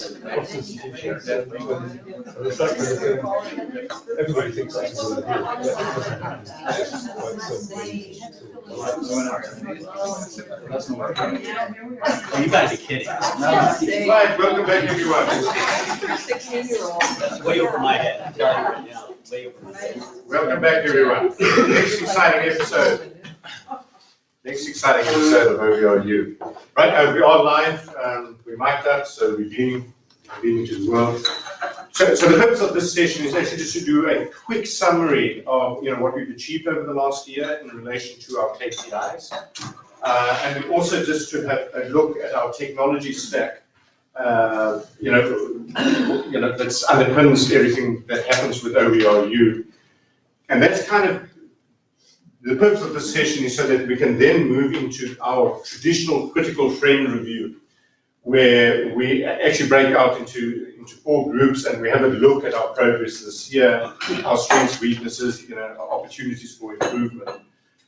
Everybody thinks that's a good idea. but that doesn't happen. Oh, you guys are kidding. Welcome back everyone. Way over my head. Welcome back everyone. Next exciting episode. Next exciting episode of OERU. Right, uh, we are live, um, we mic'd up, so we're beaming, beaming to the world. So, so the purpose of this session is actually just to do a quick summary of, you know, what we've achieved over the last year in relation to our KPIs. Uh, and also just to have a look at our technology stack. Uh, you know, you know, that's underpins everything that happens with OERU. And that's kind of the purpose of this session is so that we can then move into our traditional critical friend review, where we actually break out into, into four groups and we have a look at our progress this year, our strengths, weaknesses, you know, opportunities for improvement,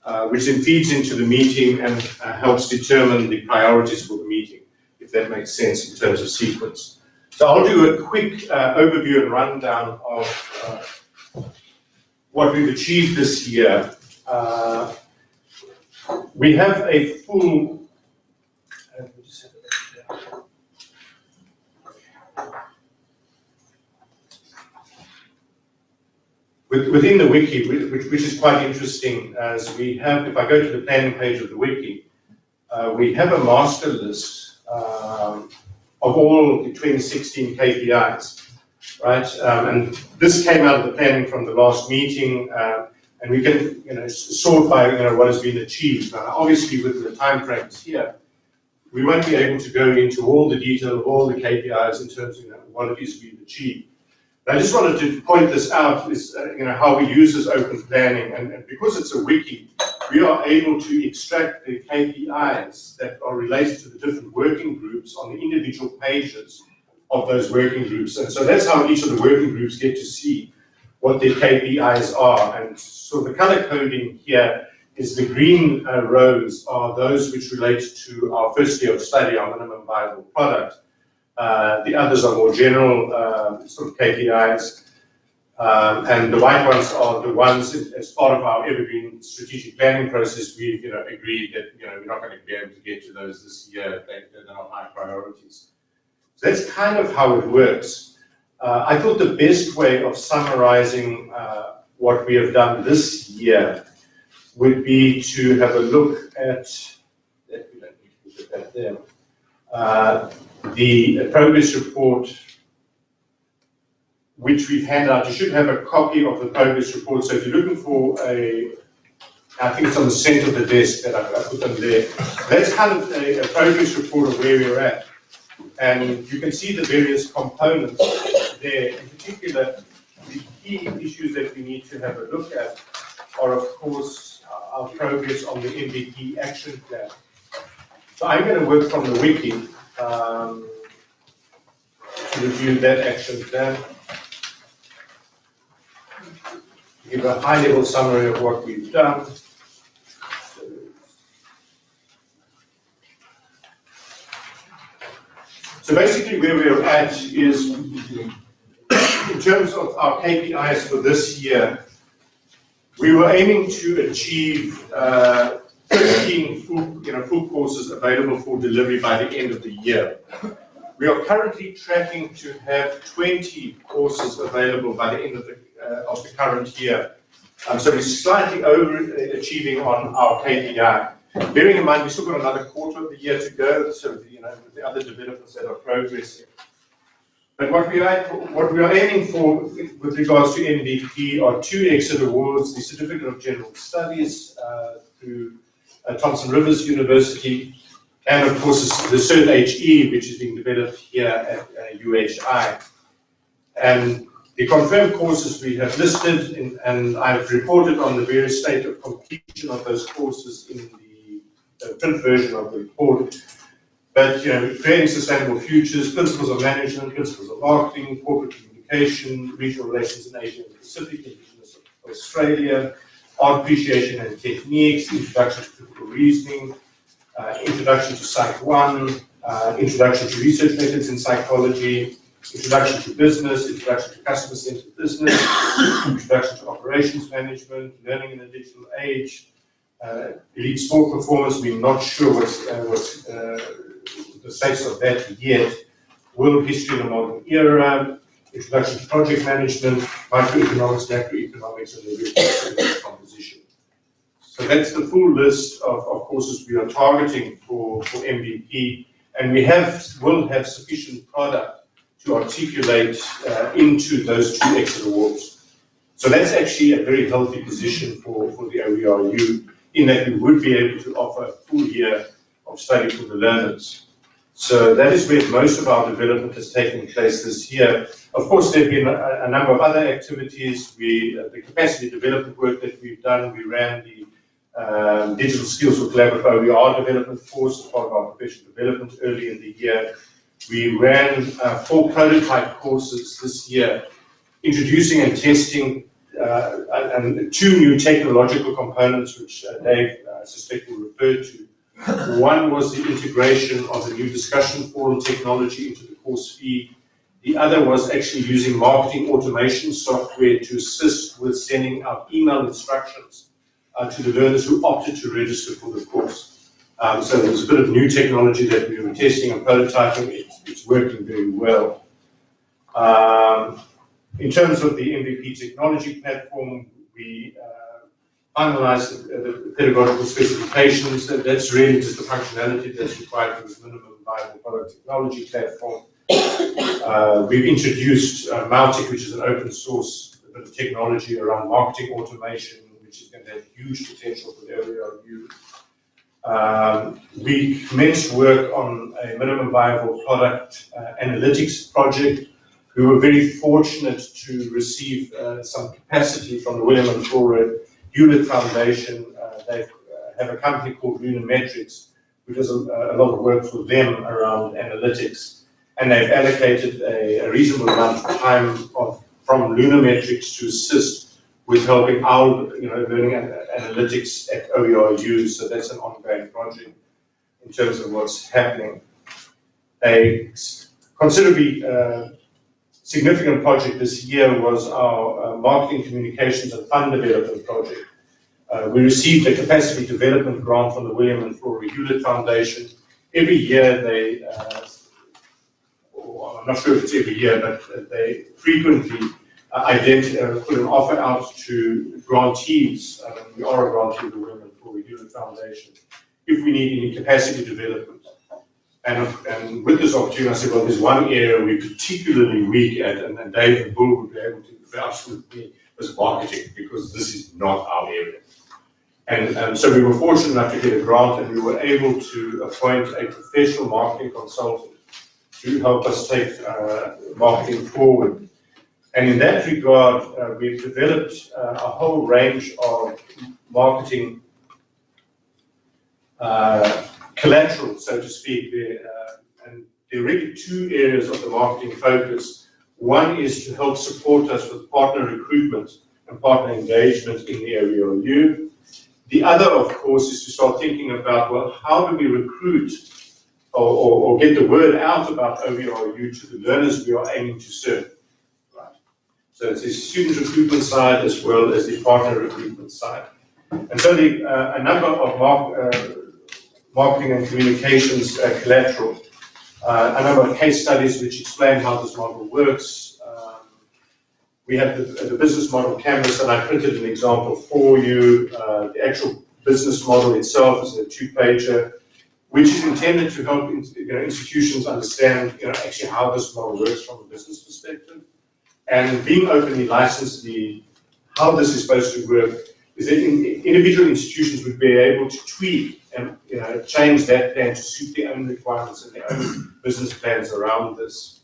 uh, which then feeds into the meeting and uh, helps determine the priorities for the meeting, if that makes sense in terms of sequence. So I'll do a quick uh, overview and rundown of uh, what we've achieved this year uh, we have a full. Within the wiki, which, which is quite interesting, as we have, if I go to the planning page of the wiki, uh, we have a master list um, of all the 2016 KPIs, right? Um, and this came out of the planning from the last meeting. Uh, and we can, you know, sort by, you know, what has been achieved. Now, obviously, with the timeframes here, we won't be able to go into all the detail of all the KPIs in terms of, you know, what it is we've achieved. But I just wanted to point this out, is, uh, you know, how we use this open planning, and, and because it's a wiki, we are able to extract the KPIs that are related to the different working groups on the individual pages of those working groups. And so that's how each of the working groups get to see what their KPIs are. And so the color coding here is the green uh, rows are those which relate to our first year of study, our minimum viable product. Uh, the others are more general uh, sort of KPIs. Um, and the white ones are the ones as part of our evergreen strategic planning process, we've you know agreed that you know we're not going to be able to get to those this year. They, they're not high priorities. So that's kind of how it works. Uh, I thought the best way of summarizing uh, what we have done this year would be to have a look at, there, uh, the progress report which we've handed out. You should have a copy of the progress report. So if you're looking for a, I think it's on the center of the desk that I, I put them there. That's kind of a, a progress report of where we're at. And you can see the various components there. In particular, the key issues that we need to have a look at are, of course, our progress on the MVP action plan. So I'm going to work from the wiki um, to review that action plan. Give a high-level summary of what we've done. So basically where we're at is, in terms of our KPIs for this year, we were aiming to achieve uh, 15 full, you know, full courses available for delivery by the end of the year. We are currently tracking to have 20 courses available by the end of the, uh, of the current year. Um, so we're slightly overachieving on our KPI. Bearing in mind, we've still got another quarter of the year to go, so you know the other developments that are progressing. But what we are what we are aiming for with regards to MVP are two exit awards: the Certificate of General Studies uh, through uh, Thompson Rivers University, and of course the Cert HE, which is being developed here at uh, UHI. And the confirmed courses we have listed, in, and I've reported on the various state of completion of those courses in the uh, print version of the report. But you know, creating sustainable futures, principles of management, principles of marketing, corporate communication, regional relations in Asia and Pacific, indigenous Australia, art appreciation and techniques, introduction to critical reasoning, uh, introduction to Psych 1, uh, introduction to research methods in psychology, introduction to business, introduction to customer-centered business, introduction to operations management, learning in a digital age, uh, elite sport performance, we're not sure what's, uh, what's uh, the status of that yet, world history in the modern era, introduction to project management, microeconomics, macroeconomics, and the composition. So that's the full list of, of courses we are targeting for, for MVP, and we have, will have sufficient product to articulate uh, into those two exit awards. So that's actually a very healthy position for, for the OERU in that we would be able to offer a full year of study for the learners. So that is where most of our development has taken place this year. Of course, there have been a, a number of other activities. We, uh, the capacity development work that we've done, we ran the um, Digital Skills for Collaborative OER development course, as part of our professional development early in the year. We ran uh, four prototype courses this year, introducing and testing uh, and two new technological components, which uh, Dave, uh, I suspect, will refer to. One was the integration of the new discussion forum technology into the course fee. The other was actually using marketing automation software to assist with sending out email instructions uh, to the learners who opted to register for the course. Um, so there's a bit of new technology that we were testing and prototyping. It's, it's working very well. Um, in terms of the MVP technology platform, we uh, finalized the, the, pedagogical specifications. That, that's really just the functionality that's required for this minimum viable product technology platform. Uh, we've introduced uh, Mautic, which is an open source technology around marketing automation, which is going to have huge potential for the OERU. Um, we commenced work on a minimum viable product uh, analytics project. We were very fortunate to receive uh, some capacity from the William and Flora Hewlett Foundation. Uh, they uh, have a company called Lunametrics, which does a, a, lot of work for them around analytics. And they've allocated a, a reasonable amount of time of, from Lunametrics to assist with helping our you know, learning analytics at OERU. So that's an ongoing project in terms of what's happening. A considerably uh, significant project this year was our uh, marketing communications and fund development project. Uh, we received a capacity development grant from the William and Flora Hewlett Foundation. Every year they, uh, I'm not sure if it's every year, but they frequently ident- uh, put an offer out to grantees, um, we are a grantee of the William and Flora Hewlett Foundation, if we need any capacity development. And, and with this opportunity, I said, well, there's one area we're particularly weak at, and, and Dave and Bull would be able to vouch with me, was marketing, because this is not our area. And, and so we were fortunate enough to get a grant, and we were able to appoint a professional marketing consultant to help us take uh, marketing forward and in that regard, uh, we've developed uh, a whole range of marketing uh, collateral, so to speak. Uh, and there are really two areas of the marketing focus. One is to help support us with partner recruitment and partner engagement in the OERU. The other, of course, is to start thinking about, well, how do we recruit or, or, or get the word out about OERU to the learners we are aiming to serve? Right. So it's the student recruitment side as well as the partner recruitment side. And so the, uh, a number of mark, uh, marketing and communications uh, collateral, uh, a number of case studies which explain how this model works. Um, we have the, the, business model canvas, and I printed an example for you. Uh, the actual business model itself is a two-pager, which is intended to help you know, institutions understand you know, actually how this model works from a business perspective. And being openly licensed, the how this is supposed to work is that in, individual institutions would be able to tweak and you know, change that plan to suit their own requirements and their own business plans around this.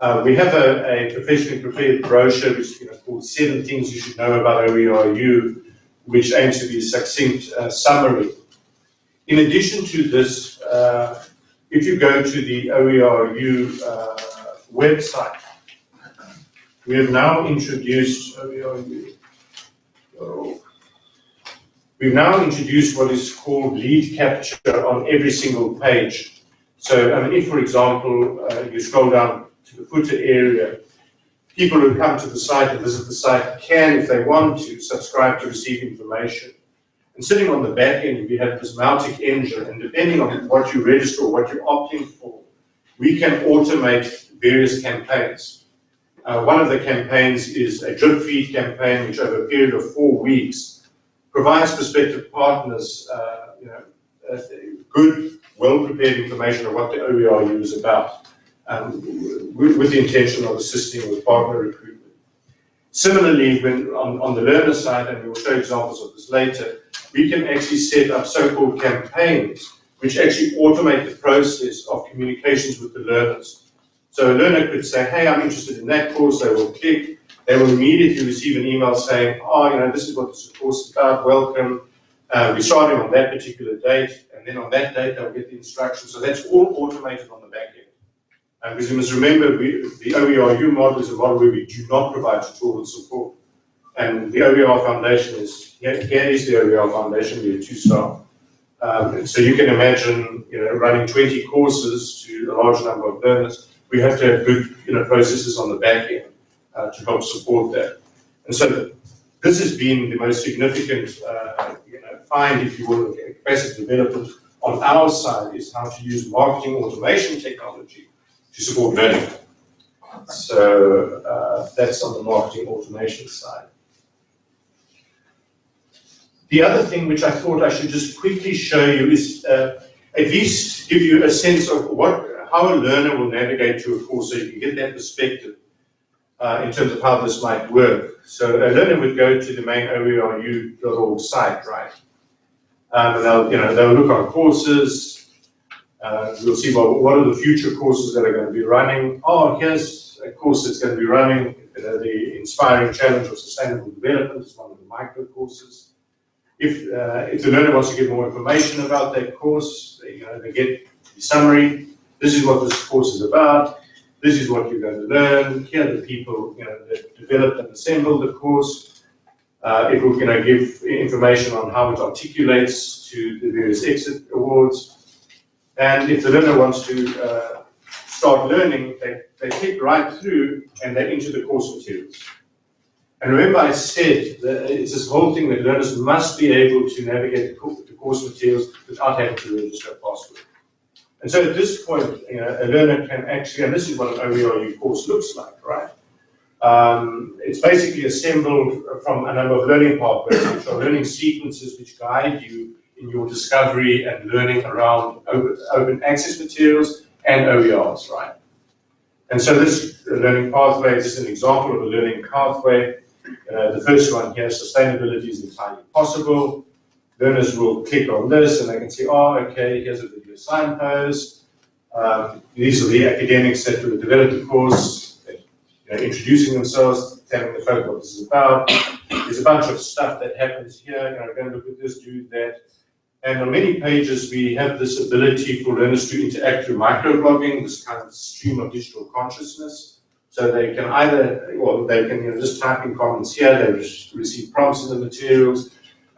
Uh, we have a, a, professionally prepared brochure which is you know, called Seven Things You Should Know About OERU, which aims to be a succinct uh, summary. In addition to this, uh, if you go to the OERU uh, website, we have now introduced, we've now introduced what is called lead capture on every single page. So, I mean, if, for example, uh, you scroll down to the footer area, people who come to the site and visit the site can, if they want to, subscribe to receive information. And sitting on the back end, we have this Mautic engine, and depending on what you register or what you're opting for, we can automate various campaigns. Uh, one of the campaigns is a drip feed campaign, which over a period of four weeks provides prospective partners, uh, you know, uh, good, well-prepared information of what the OERU is about, um, with, the intention of assisting with partner recruitment. Similarly, when on, on the learner side, and we will show examples of this later, we can actually set up so-called campaigns which actually automate the process of communications with the learners. So a learner could say, hey, I'm interested in that course, they will click, they will immediately receive an email saying, oh, you know, this is what this course is about, welcome, uh, we're starting on that particular date, and then on that date they'll get the instructions. So that's all automated on the back end. And because you must remember, we, the OERU model is a model where we do not provide tutorial support. And the OER Foundation is, here, is the OER Foundation, we are two staff. Um, so you can imagine, you know, running 20 courses to a large number of learners. We have to have good, you know, processes on the back end uh, to help support that. And so this has been the most significant, uh, you know, find, if you will, capacity development on our side is how to use marketing automation technology to support learning. So uh, that's on the marketing automation side. The other thing which I thought I should just quickly show you is uh, at least give you a sense of what how a learner will navigate to a course so you can get that perspective uh, in terms of how this might work. So a learner would go to the main OERU.org site, right? Um, and they'll, you know, they'll look on courses. Uh, we'll see what, what are the future courses that are going to be running. Oh, here's a course that's going to be running. You know, the Inspiring Challenge of Sustainable Development is one of the micro courses. If, uh, if the learner wants to get more information about that course, they, you know, they get the summary. This is what this course is about. This is what you're going to learn. Here are the people you know, that developed and assembled the course. Uh, it will you know, give information on how it articulates to the various exit awards. And if the learner wants to uh, start learning, they, they click right through and they enter the course materials. And remember I said that it's this whole thing that learners must be able to navigate the course materials without having to register a password. And so at this point, you know, a learner can actually, and this is what an OERU course looks like, right? Um, it's basically assembled from a number of learning pathways, which are learning sequences which guide you in your discovery and learning around open, open access materials and OERs, right? And so this learning pathway is an example of a learning pathway. Uh, the first one here, sustainability is entirely possible. Learners will click on this and they can see, oh, okay, here's a signpost. Um, these are the academics that develop the course, you know, introducing themselves, telling the folk what this is about. There's a bunch of stuff that happens here, you know, go and look at this, do that. And on many pages, we have this ability for learners to interact through microblogging, this kind of stream of digital consciousness. So they can either, well, they can you know, just type in comments here, they receive prompts in the materials,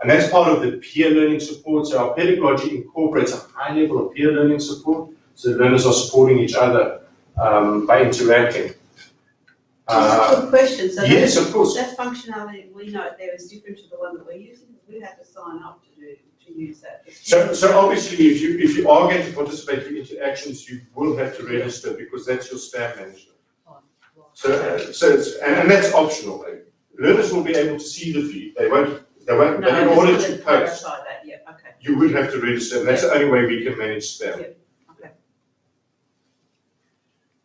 and that's part of the peer learning support. So our pedagogy incorporates a high level of peer learning support. So learners are supporting each other um, by interacting. Uh, Good question. So yes, that, of course. That functionality we know there is different to the one that we're using. We have to sign up to do to use that. So, so obviously, if you if you are going to participate in interactions, you will have to register because that's your spam management. So, uh, so it's, and, and that's optional. Learners will be able to see the feed. They won't No, but in I just order to post, clarify that, yeah, okay. you would have to register, and that's the only way we can manage spam. Yeah, okay.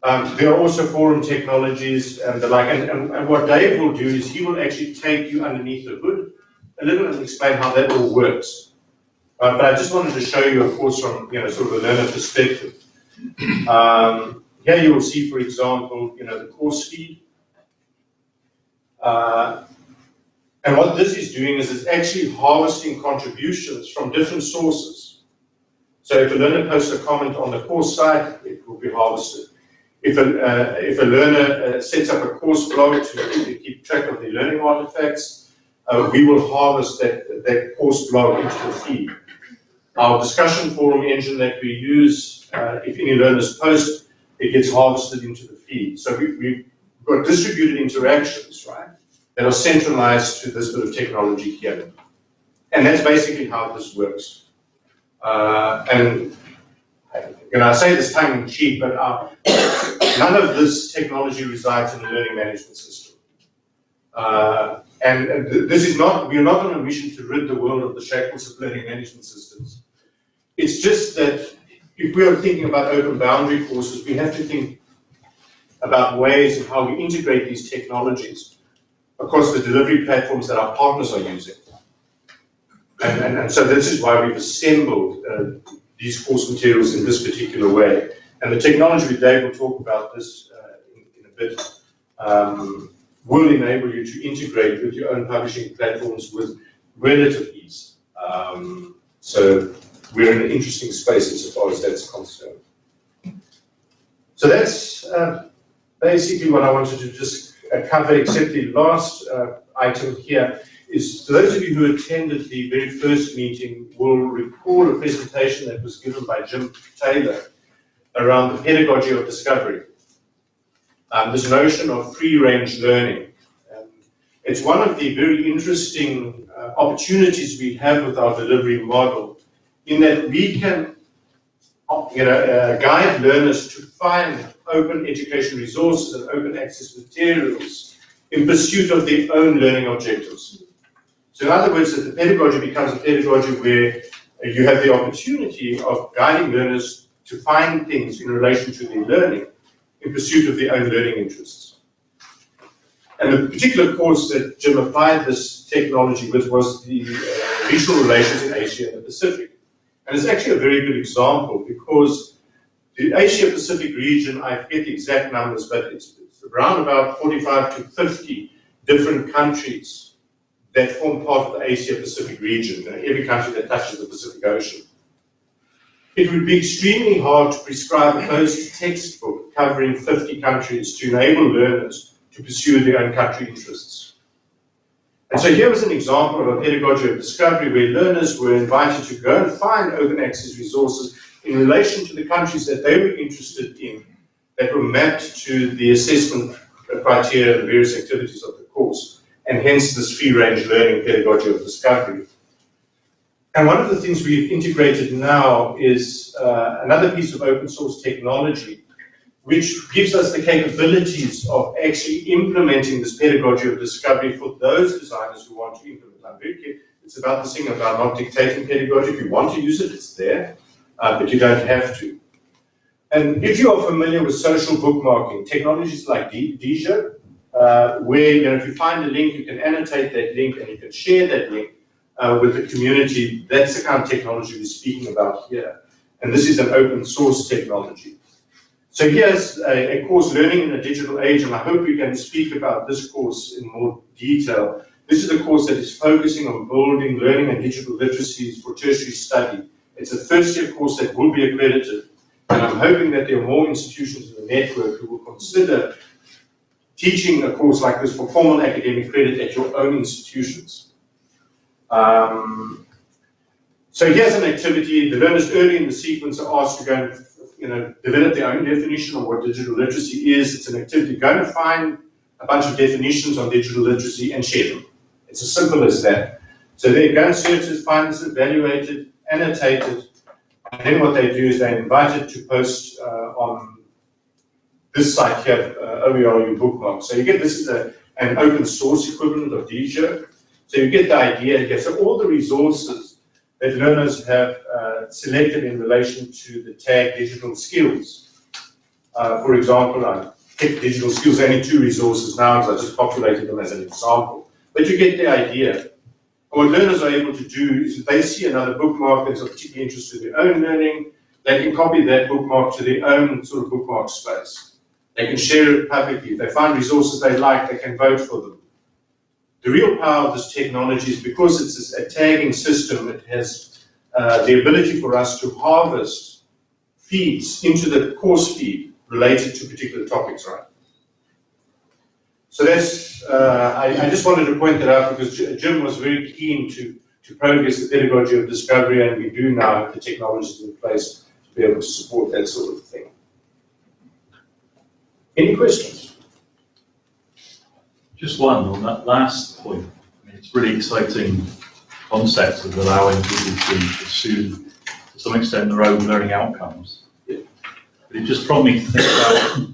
Um, there are also forum technologies and the like, and, and, and what Dave will do is he will actually take you underneath the hood a little and explain how that all works. Uh, but I just wanted to show you, of course, from you know sort of a learner perspective. Um, here you will see, for example, you know the course feed. Uh, and what this is doing is it's actually harvesting contributions from different sources. So if a learner posts a comment on the course site, it will be harvested. If a, uh, if a learner uh, sets up a course blog to, to keep track of the learning artifacts, uh, we will harvest that, that course blog into the feed. Our discussion forum engine that we use, uh, if any learners post, it gets harvested into the feed. So we, we've got distributed interactions, right, that are centralized to this bit of technology here. And that's basically how this works. Uh, and you know, I say this tongue in cheek, but uh, none of this technology resides in the learning management system. Uh, and, and th- this is not, we are not on a mission to rid the world of the shackles of learning management systems. It's just that if we are thinking about open boundary courses, we have to think about ways of how we integrate these technologies across the delivery platforms that our partners are using. And, and, and so this is why we've assembled uh, these course materials in this particular way. And the technology, Dave will talk about this uh, in, in a bit, um, will enable you to integrate with your own publishing platforms with relative ease. Um, so we're in an interesting space insofar as that's concerned. So that's uh, basically what I wanted to just uh, cover, except the last uh, item here is, those of you who attended the very first meeting will recall a presentation that was given by Jim Taylor around the pedagogy of discovery. Um, this notion of free-range learning. Um, it's one of the very interesting uh, opportunities we have with our delivery model in that we can you know, uh, guide learners to find open education resources and open access materials in pursuit of their own learning objectives. So in other words, that the pedagogy becomes a pedagogy where you have the opportunity of guiding learners to find things in relation to their learning in pursuit of their own learning interests. And the particular course that Jim applied this technology with was the uh, regional relations in Asia and the Pacific. And it's actually a very good example because the Asia Pacific region, I forget the exact numbers, but it's, it's around about 45 to 50 different countries that form part of the Asia Pacific region, every country that touches the Pacific Ocean. It would be extremely hard to prescribe a closed textbook covering 50 countries to enable learners to pursue their own country interests. And so here was an example of a pedagogy of discovery where learners were invited to go and find open access resources in relation to the countries that they were interested in that were mapped to the assessment criteria and various activities of the course, and hence this free-range learning pedagogy of discovery. And one of the things we've integrated now is uh, another piece of open source technology, which gives us the capabilities of actually implementing this pedagogy of discovery for those designers who want to implement. Clear. It's about this thing about not dictating pedagogy. If you want to use it, it's there, uh, but you don't have to. And if you are familiar with social bookmarking, technologies like Diigo, uh, where you know, if you find a link, you can annotate that link and you can share that link uh, with the community. That's the kind of technology we're speaking about here. And this is an open source technology. So here's a, a, course, Learning in a Digital Age, and I hope we can speak about this course in more detail. This is a course that is focusing on building learning and digital literacies for tertiary study. It's a first year course that will be accredited, and I'm hoping that there are more institutions in the network who will consider teaching a course like this for formal academic credit at your own institutions. Um, so here's an activity. The learners early in the sequence are asked to go and you know, develop their own definition of what digital literacy is. It's an activity. Go and find a bunch of definitions on digital literacy and share them. It's as simple as that. So they go and search it, find this, evaluate it, annotate it, and then what they do is they invite it to post uh, on this site here, uh, OERU bookmark. So you get this is a, an open source equivalent of Diigo. So you get the idea here. So all the resources that learners have uh, selected in relation to the tag digital skills. Uh, for example, I picked digital skills, only two resources now because I just populated them as an example. But you get the idea. What learners are able to do is if they see another bookmark that's of particular interest to their own learning, they can copy that bookmark to their own sort of bookmark space. They can share it publicly. If they find resources they like, they can vote for them. The real power of this technology is because it's a tagging system, it has uh, the ability for us to harvest feeds into the course feed related to particular topics, right? So that's, uh, I, I, just wanted to point that out because Jim was very keen to to progress the pedagogy of discovery, and we do now have the technologies in place to be able to support that sort of thing. Any questions? Just one on that last point. I mean, it's really exciting concept of allowing people to pursue, to some extent, their own learning outcomes. But it just prompted me to think about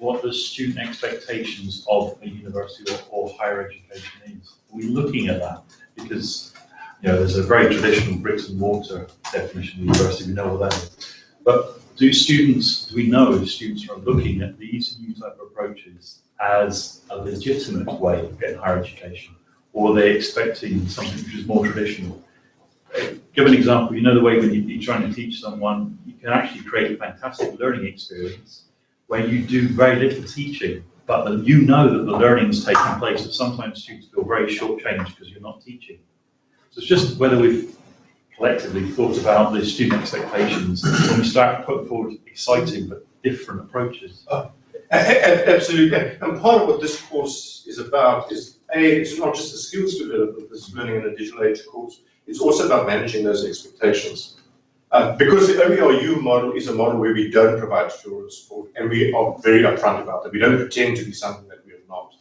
what the student expectations of a university or, or higher education is. Are we looking at that? Because, you know, there's a very traditional bricks and mortar definition of university, we know what that is. But do students, do we know if students are looking at these new type of approaches as a legitimate way of getting higher education? Or are they expecting something which is more traditional? Uh, Give an example, you know the way when you're trying to teach someone, you can actually create a fantastic learning experience where you do very little teaching, but then you know that the learning is taking place, and sometimes students feel very shortchanged because you're not teaching. So it's just whether we've collectively thought about the student expectations when we start putting forward exciting but different approaches. Oh, a- Absolutely, and part of what this course is about is, A, it's not just the skills development, this learning in a digital age course, it's also about managing those expectations. Uh, because the OERU model is a model where we don't provide tutorial support, and we are very upfront about that, we don't pretend to be something that we are not.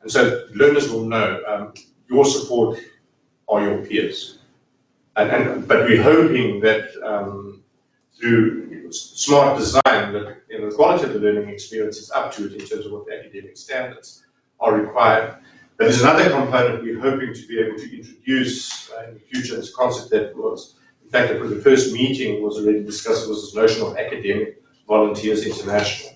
And so learners will know, um, your support are your peers. And, and, but we're hoping that, um, through smart design, that you know, the quality of the learning experience is up to it in terms of what the academic standards are required. But there's another component we're hoping to be able to introduce uh, in the future, this concept that was, in fact, the first meeting was already discussed, was this notion of academic volunteers international.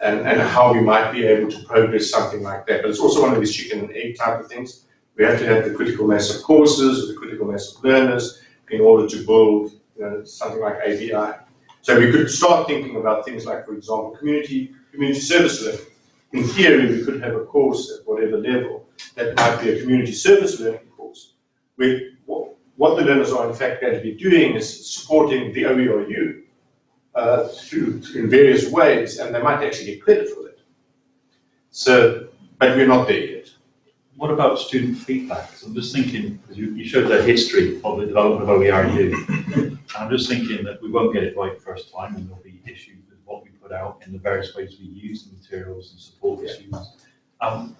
And, and how we might be able to progress something like that. But it's also one of these chicken and egg type of things. We have to have the critical mass of courses, the critical mass of learners, in order to build you know, something like AVI. So we could start thinking about things like, for example, community community service learning. In theory, we could have a course at whatever level that might be a community service learning course, where what, the learners are in fact going to be doing is supporting the OERU uh, through in various ways, and they might actually get credit for that. So, but we're not there yet. What about student feedback? 'Cause I'm just thinking, because you, you showed the history of the development of OERU. I'm just thinking that we won't get it right the first time and there'll be issues with what we put out in the various ways we use the materials and support the students. Um,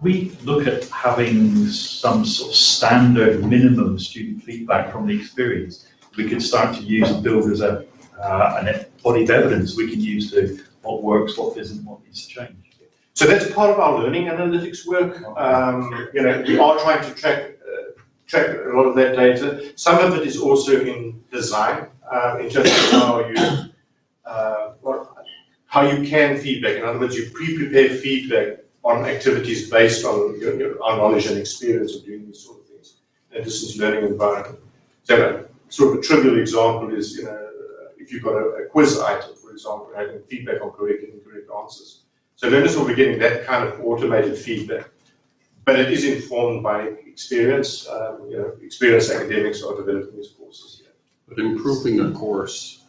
we look at having some sort of standard minimum student feedback from the experience? We could start to use and build as a, uh, an body of evidence we can use to what works, what isn't, what needs to change. So that's part of our learning analytics work. Um, you know, we are trying to track uh, track a lot of that data. Some of it is also in design, uh, in terms of how you uh, how you can feedback. In other words, you pre-prepare feedback on activities based on your, your our knowledge and experience of doing these sort of things in a distance learning environment. So a sort of a trivial example is, you know, if you've got a, a quiz item, for example, having feedback on correct and incorrect answers. So learners will be getting that kind of automated feedback. But it is informed by experience, um, you know, experienced academics are developing these courses. But improving a course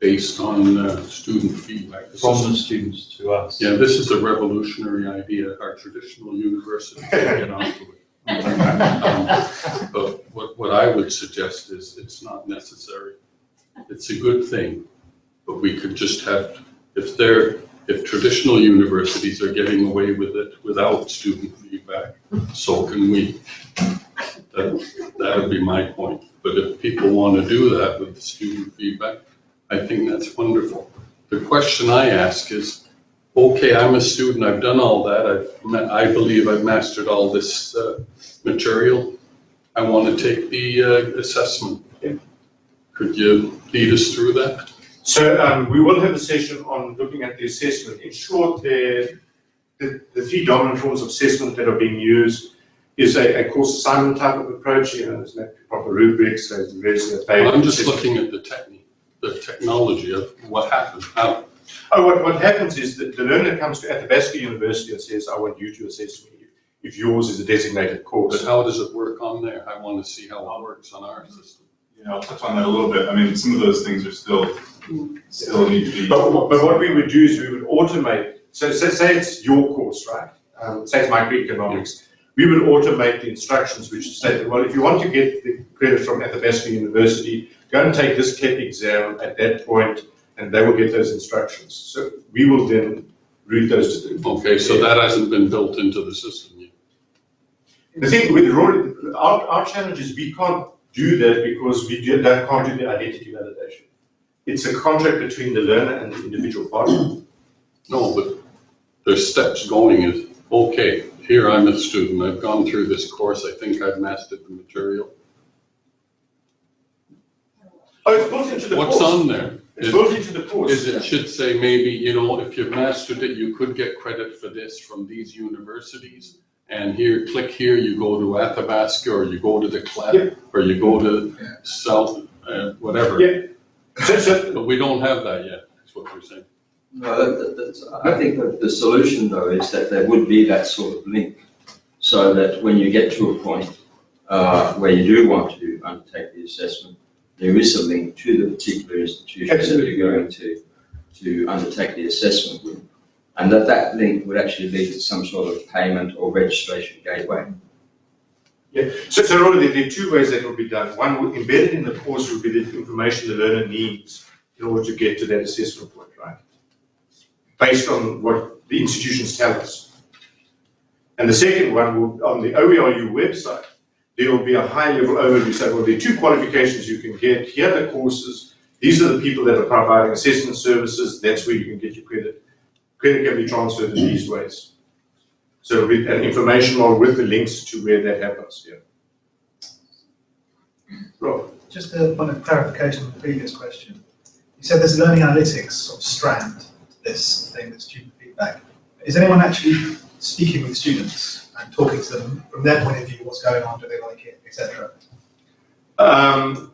based on uh, student feedback. this From is- the students to us. Yeah, this is a revolutionary idea. Our traditional universities get onto it. Um, But what, what I would suggest is it's not necessary. It's a good thing, but we could just have, if they're, if traditional universities are getting away with it without student feedback, so can we. That, that would be my point. But if people want to do that with the student feedback, I think that's wonderful. The question I ask is, okay, I'm a student, I've done all that, I've, I believe I've mastered all this uh, material. I want to take the uh, assessment. Yeah. Could you lead us through that? So um, we will have a session on looking at the assessment. In short, the, the, the three dominant forms of assessment that are being used is a, a course assignment type of approach, you know, there's no proper rubrics, there's various uh, paid I'm just assessment. looking at the technique, the technology of what happened, how, Oh, what, what happens is that the learner comes to Athabasca University and says, I want you to assess me if yours is a designated course. but how does it work on there? I want to see how it works on our system. Yeah, I'll touch on that a little bit. I mean, some of those things are still, still need to be. But, what- but what we would do is we would automate, so say, say it's your course, right? Um, say it's microeconomics. we would automate the instructions which state, well, if you want to get the credit from Athabasca University, go and take this CAP exam at that point, and they will get those instructions. So we will then read those to them. Okay, so that hasn't been built into the system yet. The thing with our, our challenge is we can't do that because we do, that can't do the identity validation. It's a contract between the learner and the individual partner. No, but there's steps going is, okay, here I'm a student, I've gone through this course, I think I've mastered the material. Oh, it's built into the course. What's on there? It's Is- built into the course. Is it should say maybe, you know, if you've mastered it, you could get credit for this from these universities. And here, click here, you go to Athabasca, or you go to the Yeah. CLEP, or you go to South, uh, whatever. Yeah. So, so, But we don't have that yet, is what you're saying. No, that- that- that's, I think that the solution though is that there would be that sort of link. So that when you get to a point, uh, where you do want to undertake the assessment, there is a link to the particular institution that Absolutely. you're going to, to undertake the assessment with. And that that link would actually lead to some sort of payment or registration gateway. yeah, so, so there are two ways that will be done. One, embedded in the course will be the information the learner needs in order to get to that assessment point, right? Based on what the institutions tell us. And the second one will, on the OERU website, there will be a high level overview, so well, there are two qualifications you can get, here are the courses, these are the people that are providing assessment services, that's where you can get your credit. Credit can be transferred in these ways. So with an information model with the links to where that happens, yeah. Rob? Just a point of clarification on the previous question. You said there's learning analytics sort of strand, to this thing, with student feedback. Is anyone actually speaking with students and talking to them from their point of view, what's going on, do they like it, etc.? Um,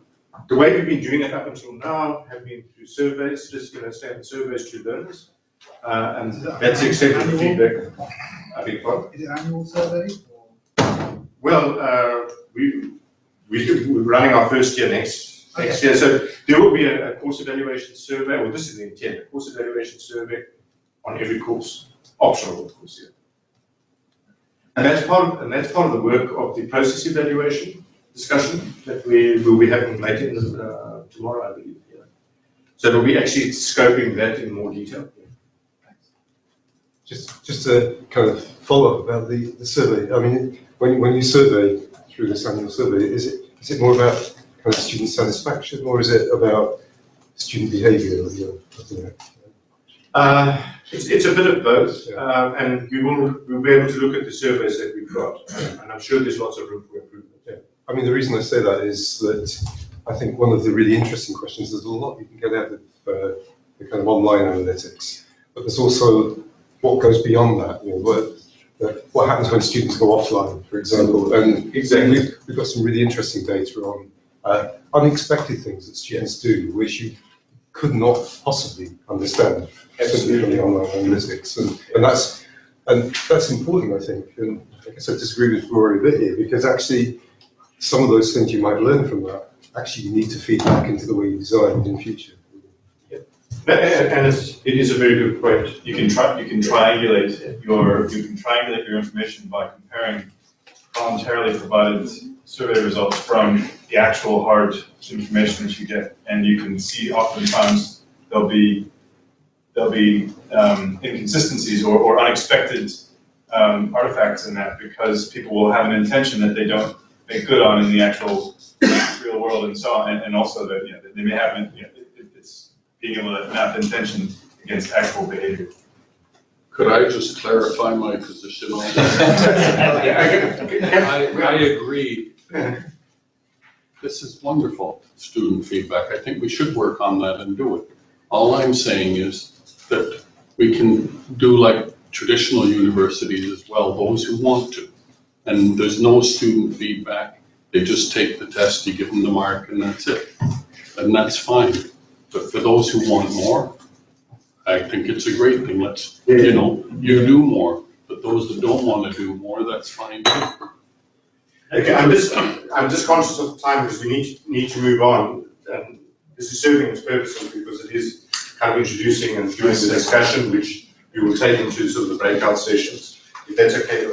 the way we've been doing it up until now have been through surveys, just, you know, standard surveys to learners. Uh, and that's accepted feedback. I think, what? Is it annual survey or? Well, uh, we, we, we're running our first year next, next year, so there will be a, a course evaluation survey, well, this is the intent, a course evaluation survey on every course, optional, of course, yeah. And that's part of, and that's part of the work of the process evaluation discussion that we will be having later uh, tomorrow, I believe, yeah. So we'll be actually scoping that in more detail. Just, just to kind of follow up about the, the survey, I mean, when, when you survey through this annual survey, is it, is it more about kind of student satisfaction or is it about student behaviour? you know? Uh, it's, it's a bit of both, Yeah. um, and we will, we'll be able to look at the surveys that we've got, and I'm sure there's lots of room for improvement. I mean, the reason I say that is that I think one of the really interesting questions, there's a lot you can get out of uh, the kind of online analytics, but there's also what goes beyond that, you know, what, uh, what happens when students go offline, for example, and Exactly. we've, we've got some really interesting data on uh, unexpected things that students do, which you could not possibly understand the online analytics, and, and that's and that's important, I think. And I guess I disagree with Rory a bit here because actually, some of those things you might learn from that actually you need to feed back into the way you design in future. And and it's, it is a very good point. You can try, you can triangulate your, you can triangulate your information by comparing voluntarily provided survey results from the actual hard information that you get. And you can see oftentimes there'll be, there'll be um, inconsistencies or, or unexpected um, artifacts in that because people will have an intention that they don't make good on in the actual real world and so on. And, and also that, you know, they may have, you know, it- it's being able to map intention against actual behavior. Could I just clarify my position on that? I, I agree. This is wonderful, student feedback. I think we should work on that and do it. All I'm saying is that we can do like traditional universities as well, those who want to. And there's no student feedback. They just take the test, you give them the mark, and that's it. And that's fine. But for those who want more, I think it's a great thing. Let's, you know, you do more. But those that don't want to do more, that's fine too. Okay, I'm just, I'm just conscious of time because we need, need to move on. And this is serving its purposes because it is kind of introducing and doing the discussion, which we will take into sort of the breakout sessions. if that's okay.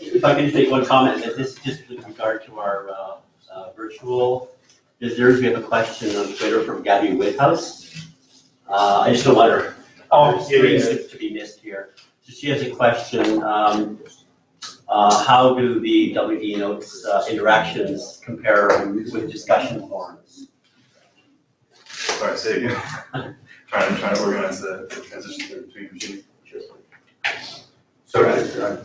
If I can just make one comment, that this is just with regard to our uh, uh, virtual visitors, we have a question on Twitter from Gabi Witthaus. Uh, I just don't want her, Oh, her screens to to be missed here. So she has a question, um, uh, how do the WE notes uh, interactions compare with discussion forums? Sorry, say again. Trying to, trying to organize the the transition through between machines. Sorry, I-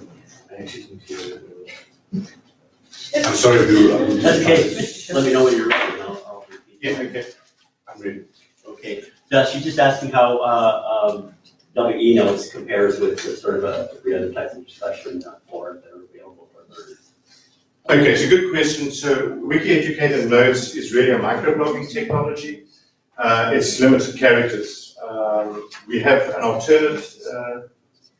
I'm sorry to. That's okay, let me know when you're ready, I'll, I'll repeat. Yeah, okay, I'm ready. Okay, so she's just asking how, uh, um, WE notes compares with the sort of, a, the of discussion uh, forums that are available for learners. Okay, it's a good question. So Wiki Educator Notes is really a microblogging technology. Uh, it's limited characters. Um, we have an alternate uh,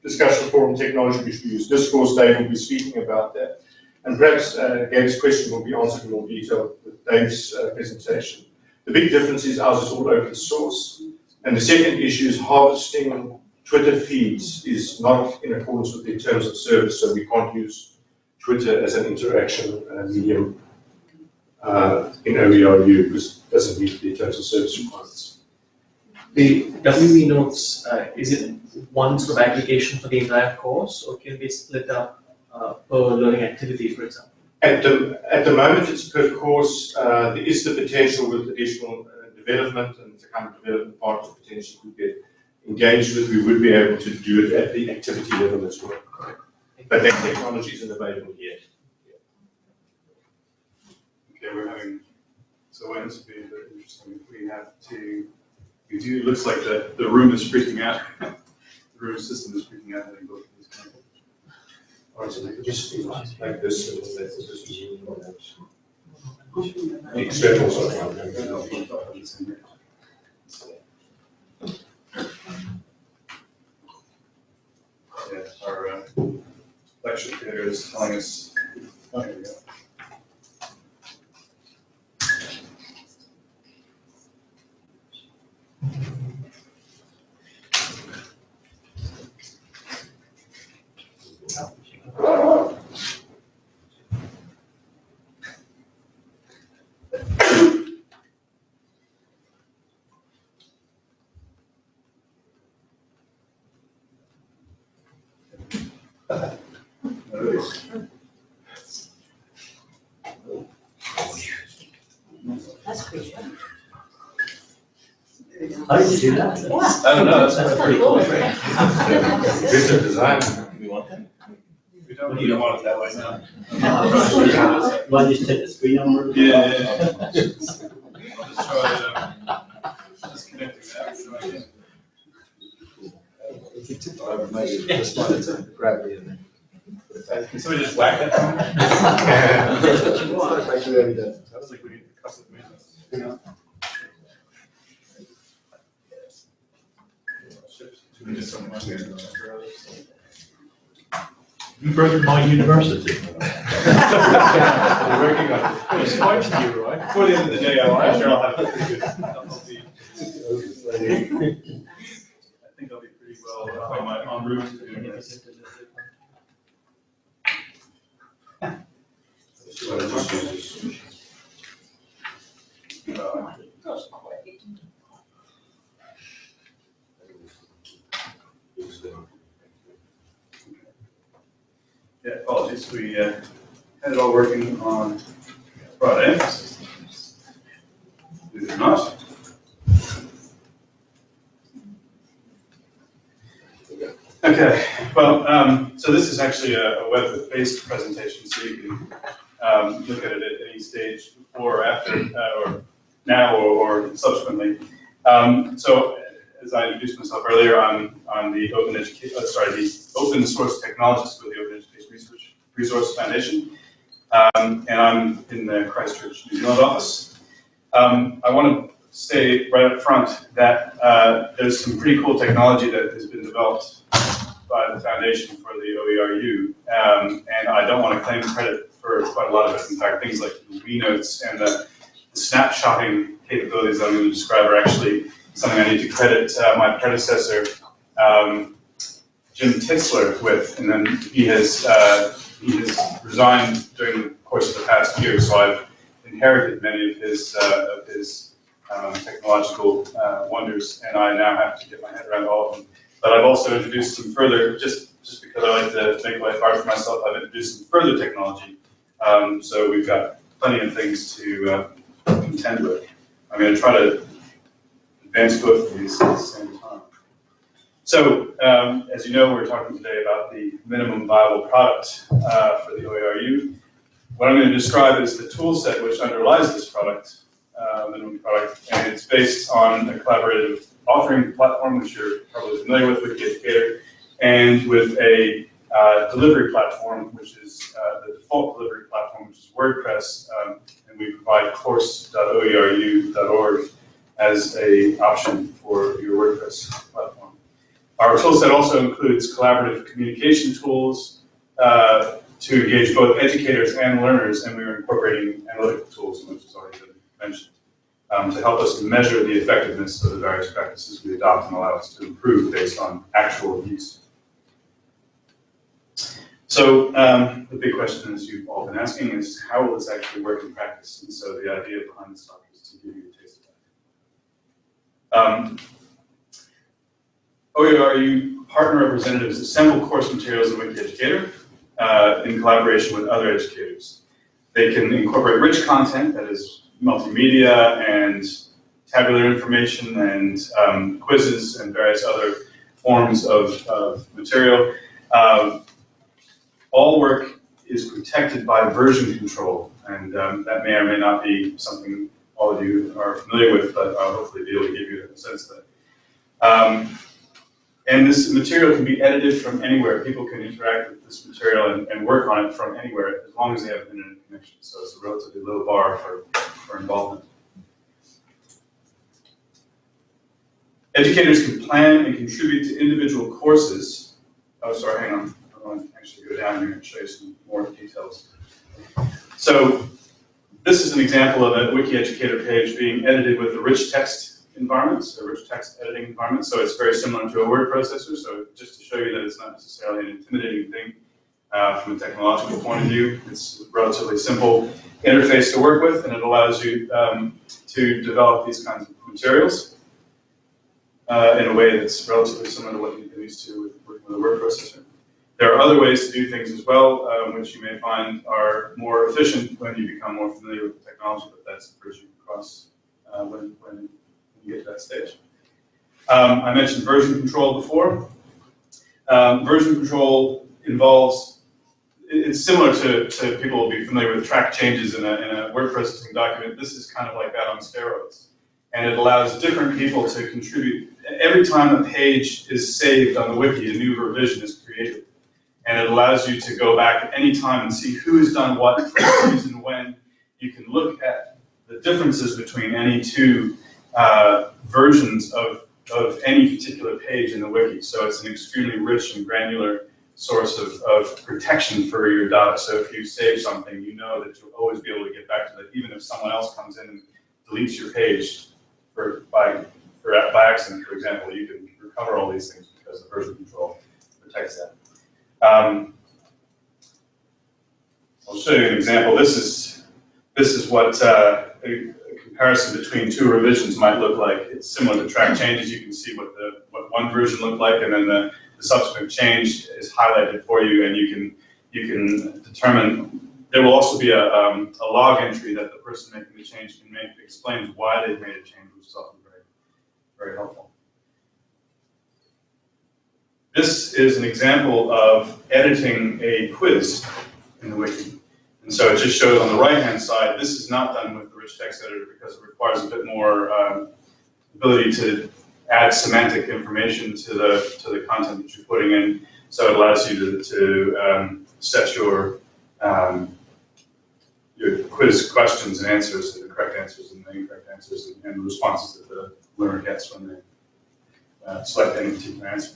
discussion forum technology which we use. Discourse Dave will be speaking about that. And perhaps uh, Gabe's question will be answered in more detail with Dave's uh, presentation. The big difference is ours is all open source. And the second issue is harvesting Twitter feeds is not in accordance with the terms of service, so we can't use Twitter as an interaction uh, medium uh, in OERU because it doesn't meet the terms of service requirements. The WE notes, uh, is it one sort of aggregation for the entire course or can be split up uh, per learning activity, for example? At the, at the moment, it's per course, uh, there is the potential with additional uh, development and the kind of development partners potentially could get engaged with, we would be able to do it at the activity level as well. But that technology isn't available yet. Okay, we're having, so when this would be very interesting, if we have to, we do, it looks like the, the room is freaking out. The room system is freaking out, having both of these. kind of- All right, so they just like this and then let this zoom on that. The external software. Yeah, our uh, lecture theater is telling us, oh, here we go. How did you do that? I don't know, that's pretty cool. Bits of design. We want that? We don't, we don't want it that way now. You want to just take the screen over? Yeah, yeah, yeah. I'll just try, um, disconnecting that. so I can- Can somebody just whack that? That's what you want. Sounds like we need to cuss it, man. We just don't want to- You my university. We're working on it. It's fine to you, right? Before the end of the day, I'm sure I'll have a pretty good, I'll be, I think I'll be pretty well on my, en route to doing this. Uh, Yeah, apologies, we uh, had it all working on Friday. We did not. Okay, well, um, so this is actually a a web-based presentation, so you can um, look at it at any stage before or after, uh, or now or or subsequently. Um, So as I introduced myself earlier, I'm on the Open Education, sorry, the Open Source Technologist with the Open Education Research Resource Foundation. Um, and I'm in the Christchurch, New Zealand office. Um, I want to say right up front that uh, there's some pretty cool technology that has been developed by the foundation for the OERU. Um, and I don't want to claim credit for quite a lot of it. In fact, things like the notes and the the snapshotting capabilities I'm going to describe are actually something I need to credit uh, my predecessor, um, Jim Tittsler with, and then he has, uh, he has resigned during the course of the past year, so I've inherited many of his, uh, of his um, technological uh, wonders, and I now have to get my head around all of them. But I've also introduced some further, just, just because I like to make life hard for myself, I've introduced some further technology. Um, so we've got plenty of things to uh, contend with. I'm going to try to advance both of these at the same time. So, um, as you know, we're talking today about the minimum viable product uh, for the OERU. What I'm going to describe is the tool set which underlies this product, uh, minimum product, and it's based on a collaborative authoring platform, which you're probably familiar with, with Wikieducator, and with a uh, delivery platform, which is uh, the default delivery platform, which is WordPress, um, and we provide course.oeru.org as a option for your WordPress platform. Our toolset also includes collaborative communication tools uh, to engage both educators and learners, and we are incorporating analytical tools, which has already been mentioned, um, to help us measure the effectiveness of the various practices we adopt and allow us to improve based on actual use. So um, the big question, as you've all been asking, is how will this actually work in practice? And so the idea behind this talk is to give you a taste of that. Um, OERU partner representatives assemble course materials in Wikieducator uh, in collaboration with other educators. They can incorporate rich content that is multimedia and tabular information and um, quizzes and various other forms of, of material. Um, all work is protected by version control, and um, that may or may not be something all of you are familiar with, but I'll hopefully be able to give you a sense of that. Um, and this material can be edited from anywhere. People can interact with this material and, and work on it from anywhere as long as they have an internet connection. So it's a relatively low bar for, for involvement. Educators can plan and contribute to individual courses. Oh, sorry, hang on. I want to actually go down here and show you some more details. So this is an example of a wiki educator page being edited with a rich text environment, a rich text editing environment. So it's very similar to a word processor. So just to show you that it's not necessarily an intimidating thing uh, from a technological point of view, it's a relatively simple interface to work with, and it allows you um, to develop these kinds of materials uh, in a way that's relatively similar to what you've been used to with working with a word processor. There are other ways to do things as well, um, which you may find are more efficient when you become more familiar with the technology, but that's the bridge you cross uh, when, when get to that stage. Um, I mentioned version control before. Um, version control involves, it's similar to, to people will be familiar with track changes in a, in a word processing document. This is kind of like that on steroids. And it allows different people to contribute. Every time a page is saved on the wiki, a new revision is created and it allows you to go back at any time and see who has done what, for reason, when. You can look at the differences between any two uh, versions of, of any particular page in the wiki. So it's an extremely rich and granular source of, of protection for your data. So if you save something, you know that you'll always be able to get back to that, even if someone else comes in and deletes your page for, by, for, by accident, for example, you can recover all these things because the version control protects that. Um, I'll show you an example. This is this is what uh, comparison between two revisions might look like. It's similar to track changes. You can see what the what one version looked like, and then the, the subsequent change is highlighted for you, and you can you can determine. There will also be a, um, a log entry that the person making the change can make that explains why they've made a change, which is often very very helpful. This is an example of editing a quiz in the wiki. And so it just shows on the right-hand side, this is not done with rich text editor because it requires a bit more um, ability to add semantic information to the to the content that you're putting in. So it allows you to, to um, set your um, your quiz questions and answers, the correct answers and the incorrect answers, and, and responses that the learner gets when they uh, select any particular answer.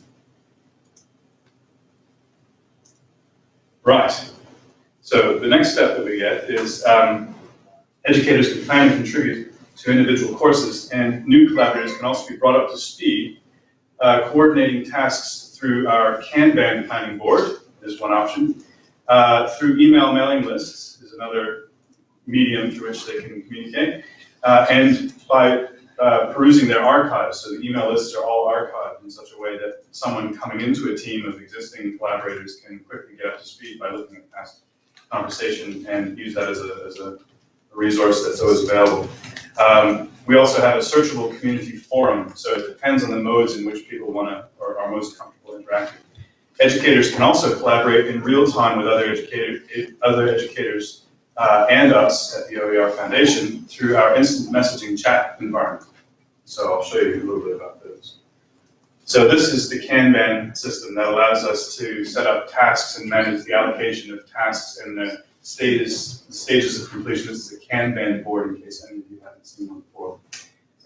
Right. So the next step that we get is um, educators can plan and contribute to individual courses, and new collaborators can also be brought up to speed, uh, coordinating tasks through our Kanban planning board is one option. Uh, through email mailing lists is another medium through which they can communicate. Uh, and by uh, perusing their archives, so the email lists are all archived in such a way that someone coming into a team of existing collaborators can quickly get up to speed by looking at past conversation and use that as a, as a resource that's always available. Um, we also have a searchable community forum, so it depends on the modes in which people want to or are most comfortable interacting. Educators can also collaborate in real time with other educator, other educators uh, and us at the OER Foundation through our instant messaging chat environment. So I'll show you a little bit about those. So this is the Kanban system that allows us to set up tasks and manage the allocation of tasks and the status, stages of completion. This is a Kanban board in case any of you haven't seen one before.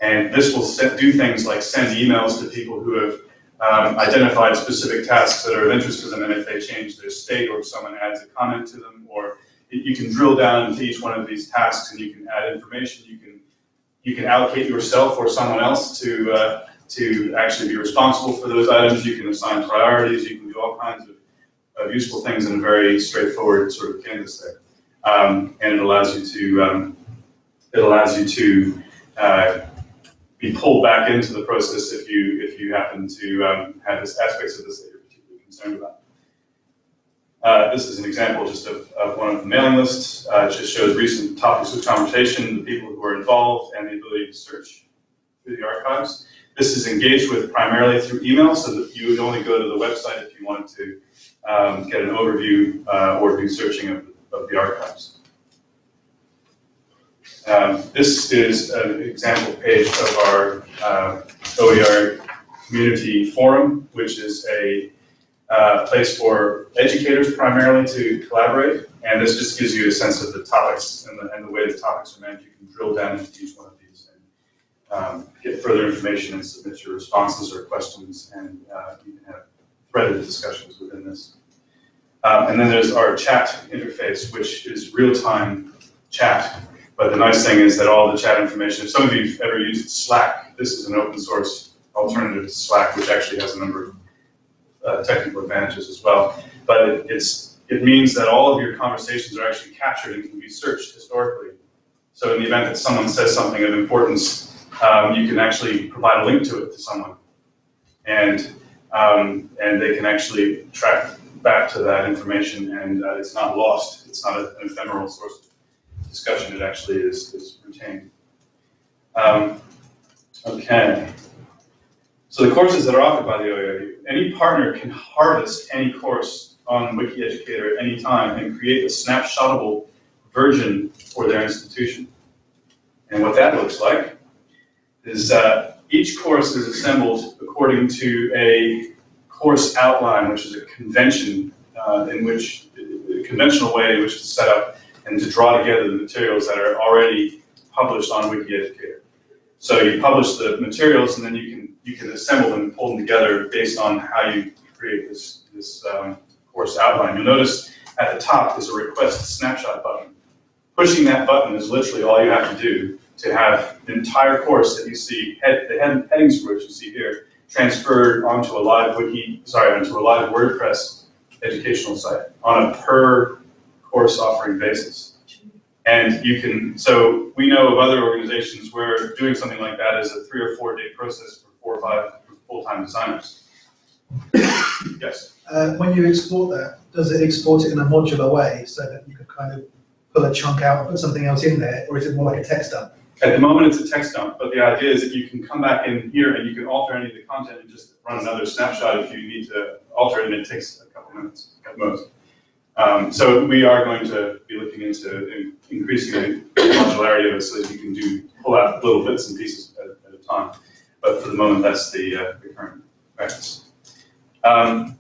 And this will set, do things like send emails to people who have um, identified specific tasks that are of interest to them, and if they change their state or if someone adds a comment to them, or you- you can drill down into each one of these tasks and you can add information, you can, you can allocate yourself or someone else to, uh, to actually be responsible for those items, you can assign priorities, you can do all kinds of, of useful things in a very straightforward sort of canvas there. Um, and it allows you to, um, it allows you to, uh, be pulled back into the process if you, if you happen to um, have this aspects of this that you're particularly concerned about. Uh, this is an example just of, of one of the mailing lists. Uh, it just shows recent topics of conversation, the people who are involved, and the ability to search through the archives. This is engaged with primarily through email, so that you would only go to the website if you wanted to um, get an overview uh, or do searching of, of the archives. Um, this is an example page of our uh, OER community forum, which is a uh, place for educators primarily to collaborate. And this just gives you a sense of the topics and the, and the way the topics are managed. You can drill down into each one of these um, get further information and submit your responses or questions, and uh, you can have threaded discussions within this. Um, and then there's our chat interface, which is real-time chat but the nice thing is that all the chat information, if some of you have ever used Slack, this is an open source alternative to Slack, which actually has a number of uh, technical advantages as well. But it, it's, it means that all of your conversations are actually captured and can be searched historically. So in the event that someone says something of importance, um, you can actually provide a link to it to someone. And, um, and they can actually track back to that information and uh, it's not lost. It's not a, an ephemeral source discussion, it actually is, is retained. Um, okay. So the courses that are offered by the OERU, any partner can harvest any course on WikiEducator at any time and create a snapshotable version for their institution. And what that looks like is uh, each course is assembled according to a course outline, which is a convention uh, in which, a conventional way in which to set up and to draw together the materials that are already published on WikiEducator. So you publish the materials and then you can you can assemble them and pull them together based on how you create this, this um, course outline. You'll notice at the top is a request snapshot button. Pushing that button is literally all you have to do to have the entire course that you see, head, the head, headings for which you see here, transferred onto a live wiki, sorry, onto a live WordPress educational site on a per course offering basis. And you can, so we know of other organizations where doing something like that is a three or four day process for four or five full-time designers. Yes, Uh, when you export that, does it export it in a modular way so that you can kind of pull a chunk out and put something else in there, or is it more like a text dump? At the moment it's a text dump, but the idea is that you can come back in here and you can alter any of the content and just run another snapshot if you need to alter it, and it takes a couple minutes at most. Um, so we are going to be looking into in- increasing the modularity of it so that you can do, pull out little bits and pieces at, at a time. But for the moment, that's the, uh, the current practice. Um,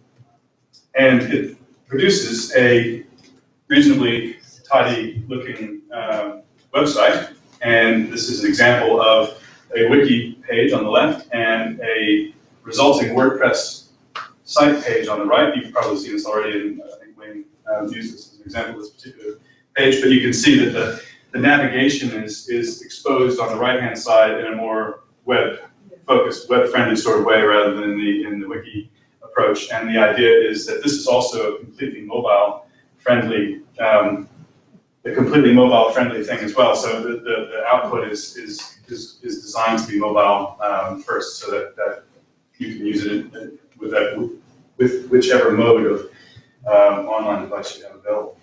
and it produces a reasonably tidy looking, uh, website. And this is an example of a wiki page on the left and a resulting WordPress site page on the right. You've probably seen this already and I think Wayne um, used this as an example of this particular page, but you can see that the, the navigation is, is exposed on the right-hand side in a more web-focused, web-friendly sort of way rather than the, in the wiki approach. And the idea is that this is also a completely mobile friendly, um, a completely mobile friendly thing as well. So the, the, the output is, is, is, is designed to be mobile um, first so that, that you can use it with that, with whichever mode of um, online device you have available.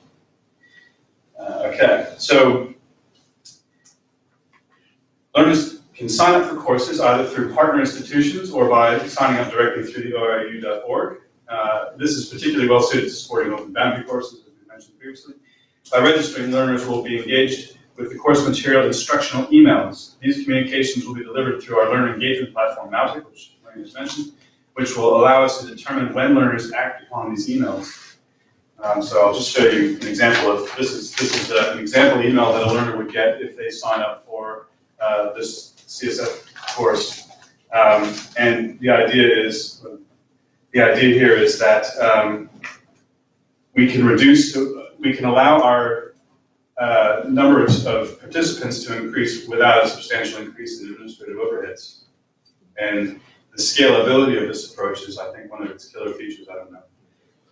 Uh, okay, so learners can sign up for courses either through partner institutions or by signing up directly through the OERU.org. Uh, this is particularly well suited to supporting open boundary courses, as we mentioned previously. By registering, learners will be engaged with the course material instructional emails. These communications will be delivered through our learner engagement platform, Mautic, which just mentioned, which will allow us to determine when learners act upon these emails. Um, so I'll just show you an example of, this is, this is uh, an example email that a learner would get if they sign up for uh, this CSF course. Um, and the idea is, the idea here is that um, we can reduce, we can allow our uh, number of, participants to increase without a substantial increase in administrative overheads. And the scalability of this approach is, I think, one of its killer features. I don't know.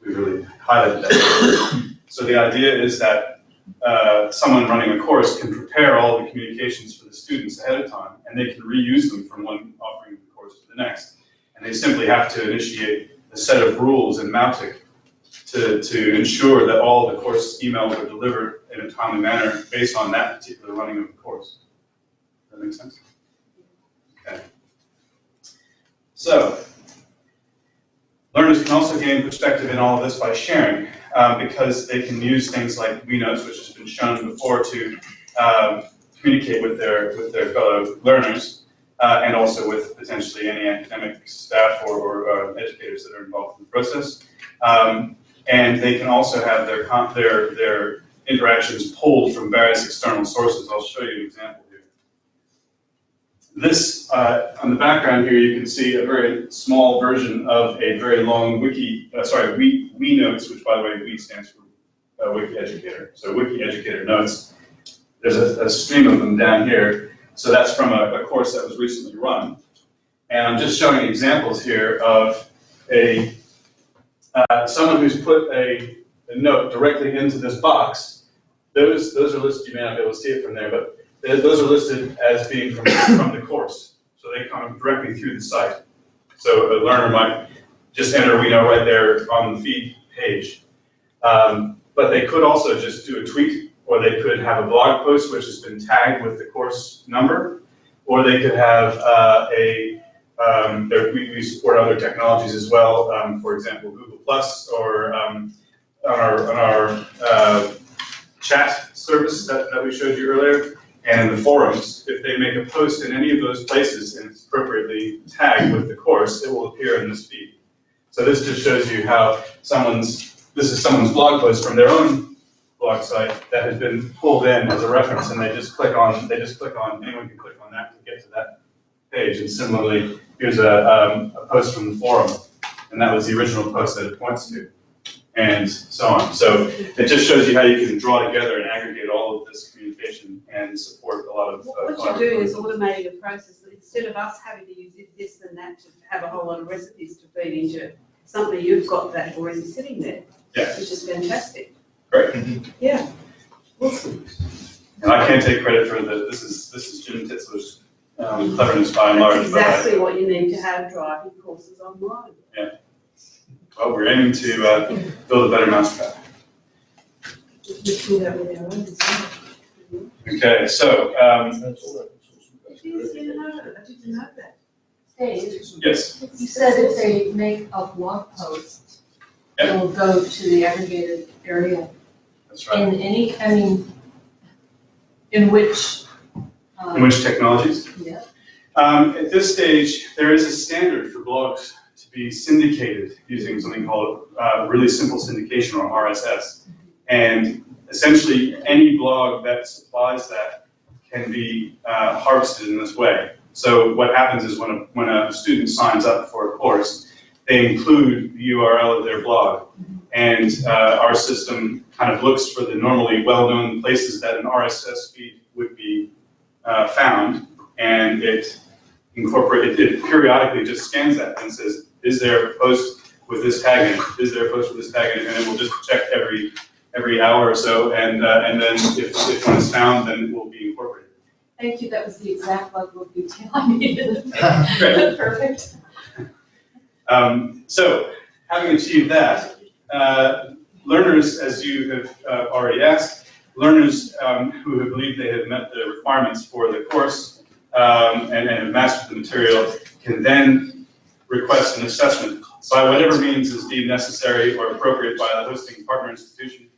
We really highlighted that. So the idea is that uh, someone running a course can prepare all the communications for the students ahead of time, and they can reuse them from one offering of the course to the next. And they simply have to initiate a set of rules in Mautic to, to ensure that all the course emails are delivered in a timely manner based on that particular running of the course. That makes sense? Okay. So, learners can also gain perspective in all of this by sharing, um, because they can use things like WeNotes, which has been shown before, to um, communicate with their with their fellow learners, uh, and also with potentially any academic staff or, or uh, educators that are involved in the process. Um, and they can also have their their their interactions pulled from various external sources. I'll show you an example here. This, uh, on the background here, you can see a very small version of a very long wiki, uh, sorry, we, we notes, which by the way, we stands for uh, Wiki Educator. So Wiki Educator notes, there's a, a stream of them down here. So that's from a, a course that was recently run. And I'm just showing examples here of a, uh, someone who's put a, a note directly into this box. Those, those are listed, you may not be able to see it from there, but those are listed as being from, from the course. So they come directly through the site. So a learner might just enter WeNote right there on the feed page. Um, but they could also just do a tweet, or they could have a blog post which has been tagged with the course number, or they could have uh, a, um, we, we support other technologies as well, um, for example, Google Plus, or um, on our, on our uh, chat service that, that we showed you earlier, and in the forums, if they make a post in any of those places and it's appropriately tagged with the course, it will appear in this feed. So this just shows you how someone's, this is someone's blog post from their own blog site that has been pulled in as a reference, and they just click on, they just click on, anyone can click on that to get to that page. And similarly, here's a, um, a post from the forum, and that was the original post that it points to, and so on. So it just shows you how you can draw together and aggregate all of this communication and support a lot of. uh, What you're doing is automating a process that instead of us having to use this and that to have a whole lot of recipes to feed into something, you've got that already sitting there. Yeah. Which is fantastic. Great. Yeah. Awesome. And I can't take credit for the, this is, this is Jim Tittsler's um, cleverness by and large. That's but I- exactly what you need to have driving courses online. Yeah. Well, we're aiming to uh, build a better mousetrap. We do that with our own as well. Okay, so, um, Yes, I know, I didn't know that. Dave, yes, you said if they make a blog post, Yeah. it'll go to the aggregated area. that's right. In any, I mean, in which, In um, which technologies? yeah, Um, At this stage, there is a standard for blogs to be syndicated using something called uh, really simple syndication or RSS. And essentially, any blog that supplies that can be uh, harvested in this way. So what happens is when a, when a student signs up for a course, they include the URL of their blog. And uh, our system kind of looks for the normally well-known places that an RSS feed would be uh, found, and it incorporate, it periodically just scans that and says, is there a post with this tag in it? Is there a post with this tag in it? And it will just check every, every hour or so, and, uh, and then if, if one is found, then it will be incorporated. Thank you, that was the exact level of detail I needed. Great. Perfect. Um, so, having achieved that, uh, learners, as you have uh, already asked, learners um, who have believed they have met the requirements for the course um, and, and have mastered the material can then request an assessment by whatever means is deemed necessary or appropriate by the hosting partner institution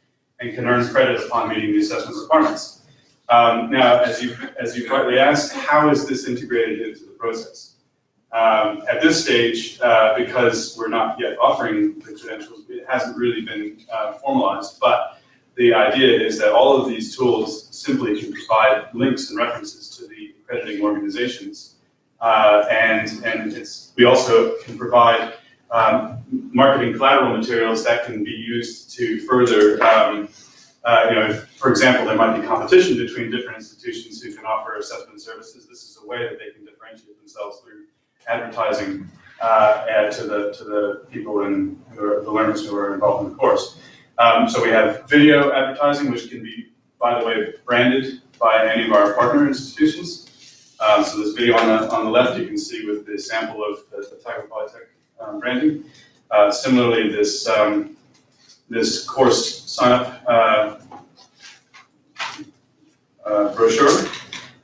and can earn credit upon meeting the assessment requirements. Um, now, as you as you rightly asked, how is this integrated into the process? Um, at this stage, uh, because we're not yet offering the credentials, it hasn't really been uh, formalized, but the idea is that all of these tools simply can provide links and references to the accrediting organizations. Uh, and and we also can provide um, marketing collateral materials that can be used to further, um, uh, you know, for example, there might be competition between different institutions who can offer assessment services. This is a way that they can differentiate themselves through advertising uh, to the to the people and the learners who are involved in the course. Um, so we have video advertising, which can be, by the way, branded by any of our partner institutions. Um, so this video on the on the left, you can see with the sample of the, the Otago Polytech um, branding. Uh, similarly, this um, this course sign up uh, uh, brochure,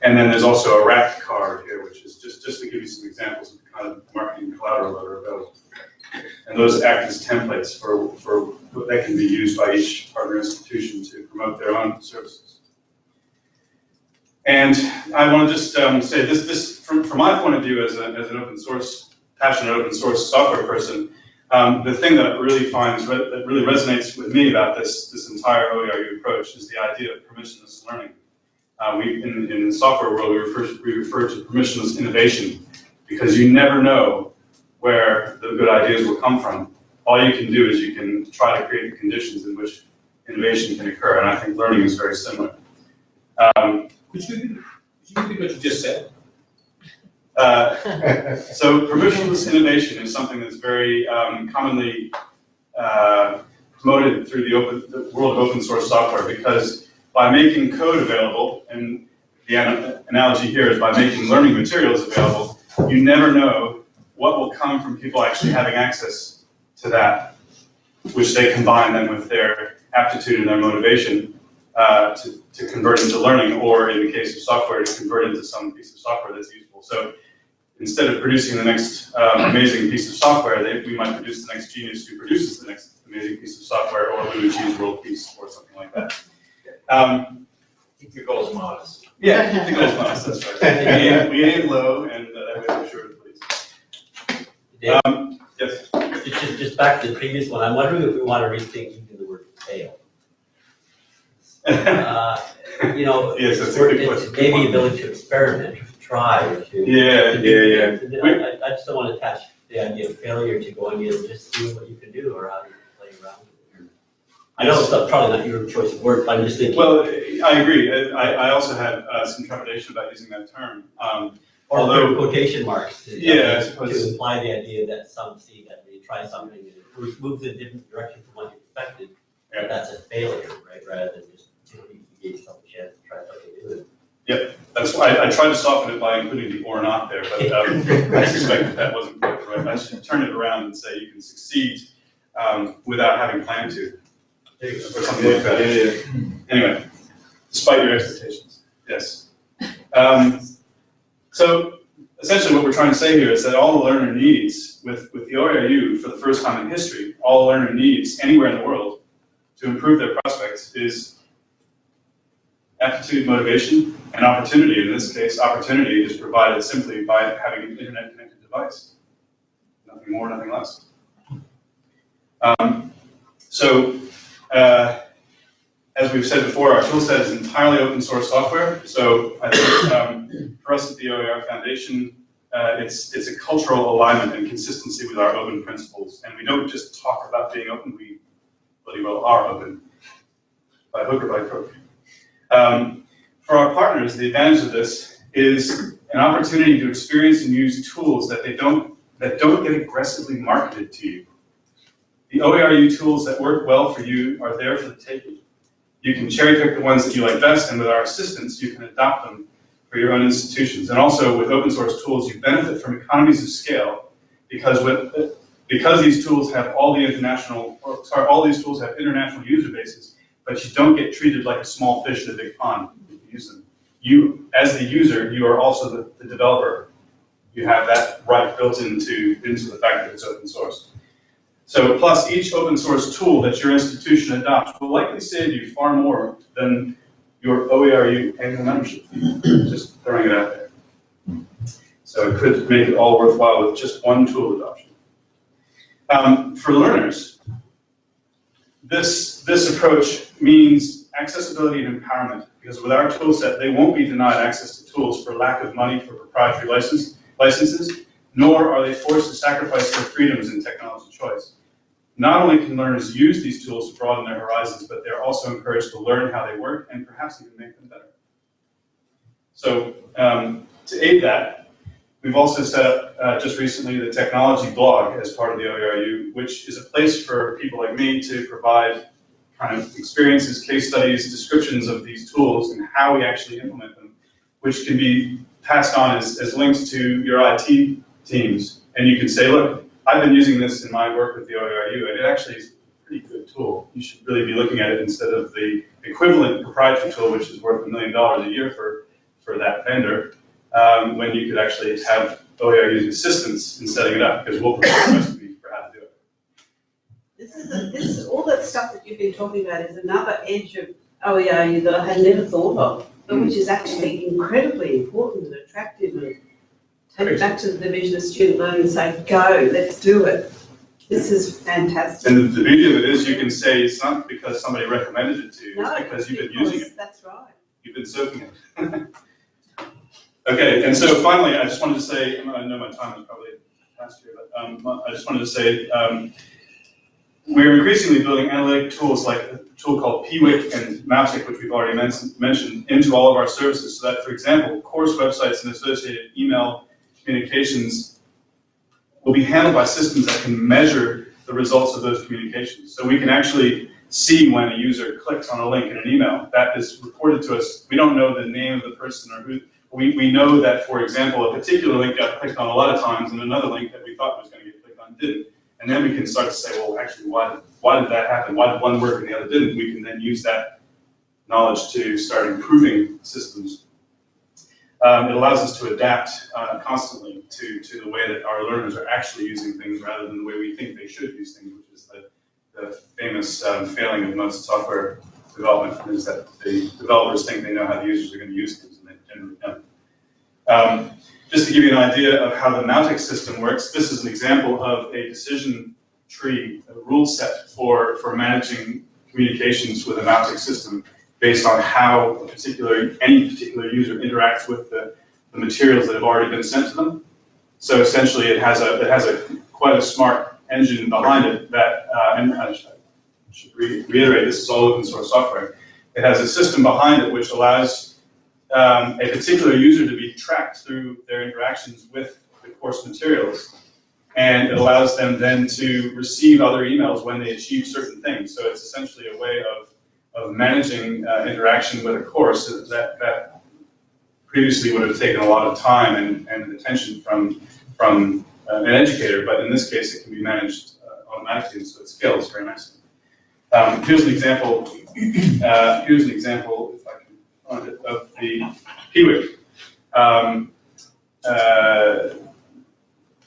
and then there's also a rack card here, which is just just to give you some examples of the kind of marketing collateral that are available. And those act as templates for, for that can be used by each partner institution to promote their own services. And I want to just um, say this, this from, from my point of view as, a, as an open source, passionate open source software person, um, the thing that really finds that really resonates with me about this, this entire OERU approach is the idea of permissionless learning. Uh, we, in, in the software world, we refer, we refer to permissionless innovation because you never know where the good ideas will come from. All you can do is you can try to create the conditions in which innovation can occur, and I think learning is very similar. Um, Could you, could you repeat what you just said? uh, so permissionless innovation is something that's very um, commonly uh, promoted through the, open, the world of open source software because by making code available, and the an analogy here is by making learning materials available, you never know what will come from people actually having access to that, which they combine then with their aptitude and their motivation uh, to, to convert into learning, or in the case of software, to convert into some piece of software that's useful. So instead of producing the next um, amazing piece of software, they, we might produce the next genius who produces the next amazing piece of software, or who achieves world peace, or something like that. Um, Keep your goals modest. yeah, keep the goals modest, that's right. We aim, we aim low, and uh, that way we're sure to please. Dave, Um, yes. just, just- just back to the previous one, I'm wondering if we want to rethink even the word fail. Uh, You know, Yes, that's a good it's question. maybe ability to experiment, to try, to. Yeah, to do yeah, yeah. things. And I, I just don't want to attach the idea of failure to going in and just seeing what you can do or how you can play around with it. I know it's not- probably not your choice of word, but I'm just thinking. Well, I agree. I, I also had uh, some trepidation about using that term. Um, Or although- put quotation marks to. Yeah, I To imply the idea that some see that they try something and it moves- moves in a different direction from what you expected. Yeah. That's a failure, right, rather than just, you know, you gave yourself a chance to try something new. That's why I, I tried to soften it by including the or not there, but um, I suspect that that wasn't quite right. I should turn it around and say you can succeed um, without having planned to. Or something like that. Anyway, despite your expectations, yes. Um, so essentially what we're trying to say here is that all the learner needs with, with the OERU for the first time in history, all the learner needs anywhere in the world to improve their prospects is aptitude, motivation, and opportunity. In this case, opportunity is provided simply by having an internet connected device. Nothing more, nothing less. Um, so, uh, as we've said before, our toolset is entirely open source software. So I think um, for us at the OER Foundation, uh, it's, it's a cultural alignment and consistency with our open principles. And we don't just talk about being open, we bloody well are open, by hook or by crook. Um, for our partners, the advantage of this is an opportunity to experience and use tools that they don't that don't get aggressively marketed to you. The OERU tools that work well for you are there for the taking. You can cherry pick the ones that you like best, and with our assistance, you can adopt them for your own institutions. And also with open source tools, you benefit from economies of scale because with, because these tools have all the international, or sorry, all these tools have international user bases, but you don't get treated like a small fish in a big pond if you use them. You, as the user, you are also the, the developer. You have that right built into, into the fact that it's open source. So plus each open source tool that your institution adopts will likely save you far more than your OERU annual membership fee. Just throwing it out there. So it could make it all worthwhile with just one tool adoption. Um, for learners, this, this approach means accessibility and empowerment because with our tool set, they won't be denied access to tools for lack of money for proprietary license, licenses, nor are they forced to sacrifice their freedoms in technology choice. Not only can learners use these tools to broaden their horizons, but they're also encouraged to learn how they work and perhaps even make them better. So um, to aid that, we've also set up uh, just recently the technology blog as part of the OERU, which is a place for people like me to provide kind of experiences, case studies, descriptions of these tools and how we actually implement them, which can be passed on as, as links to your IT teams. And you can say, look, I've been using this in my work with the OERU, and it actually is a pretty good tool. You should really be looking at it instead of the equivalent proprietary tool, which is worth a million dollars a year for, for that vendor, um, when you could actually have OERU's assistance in setting it up, because we'll provide a recipe for how to do it. This is, a- this all that stuff that you've been talking about is another edge of OERU that I had never thought of, but which is actually incredibly important and attractive and back to the Division of Student Learning and say, go, let's do it. This is fantastic. And the beauty of it is you can say it's not because somebody recommended it to you, No, it's because you've been using it. That's right. You've been soaking it. Okay, and so finally, I just wanted to say, I know my time is probably past here, but um, I just wanted to say, um, we're increasingly building analytic tools like a tool called Piwik and Mautic, which we've already men- mentioned, into all of our services. So that, for example, course websites and associated email communications will be handled by systems that can measure the results of those communications. So we can actually see when a user clicks on a link in an email. That is reported to us. We don't know the name of the person or who, we, we know that, for example, a particular link got clicked on a lot of times and another link that we thought was going to get clicked on didn't. And then we can start to say, well, actually, why why did that happen? Why did one work and the other didn't? We can then use that knowledge to start improving systems. Um, it allows us to adapt uh, constantly to, to the way that our learners are actually using things rather than the way we think they should use things, which is the, the famous um, failing of most software development is that the developers think they know how the users are going to use things and they generally don't. Um, just to give you an idea of how the Mautic system works, this is an example of a decision tree, a rule set for, for managing communications with a Mautic system based on how particular, any particular user interacts with the, the materials that have already been sent to them. So essentially it has a, it has a quite a smart engine behind it that, uh, and I should, I should re- reiterate, this is all open source software. It has a system behind it which allows um, a particular user to be tracked through their interactions with the course materials. And it allows them then to receive other emails when they achieve certain things. So it's essentially a way of, of managing uh, interaction with a course that, that previously would have taken a lot of time and, and attention from, from uh, an educator, but in this case, it can be managed uh, automatically, so it scales very nicely. Um, here's an example, uh, here's an example, if I can find it, of the Piwik. Um, uh,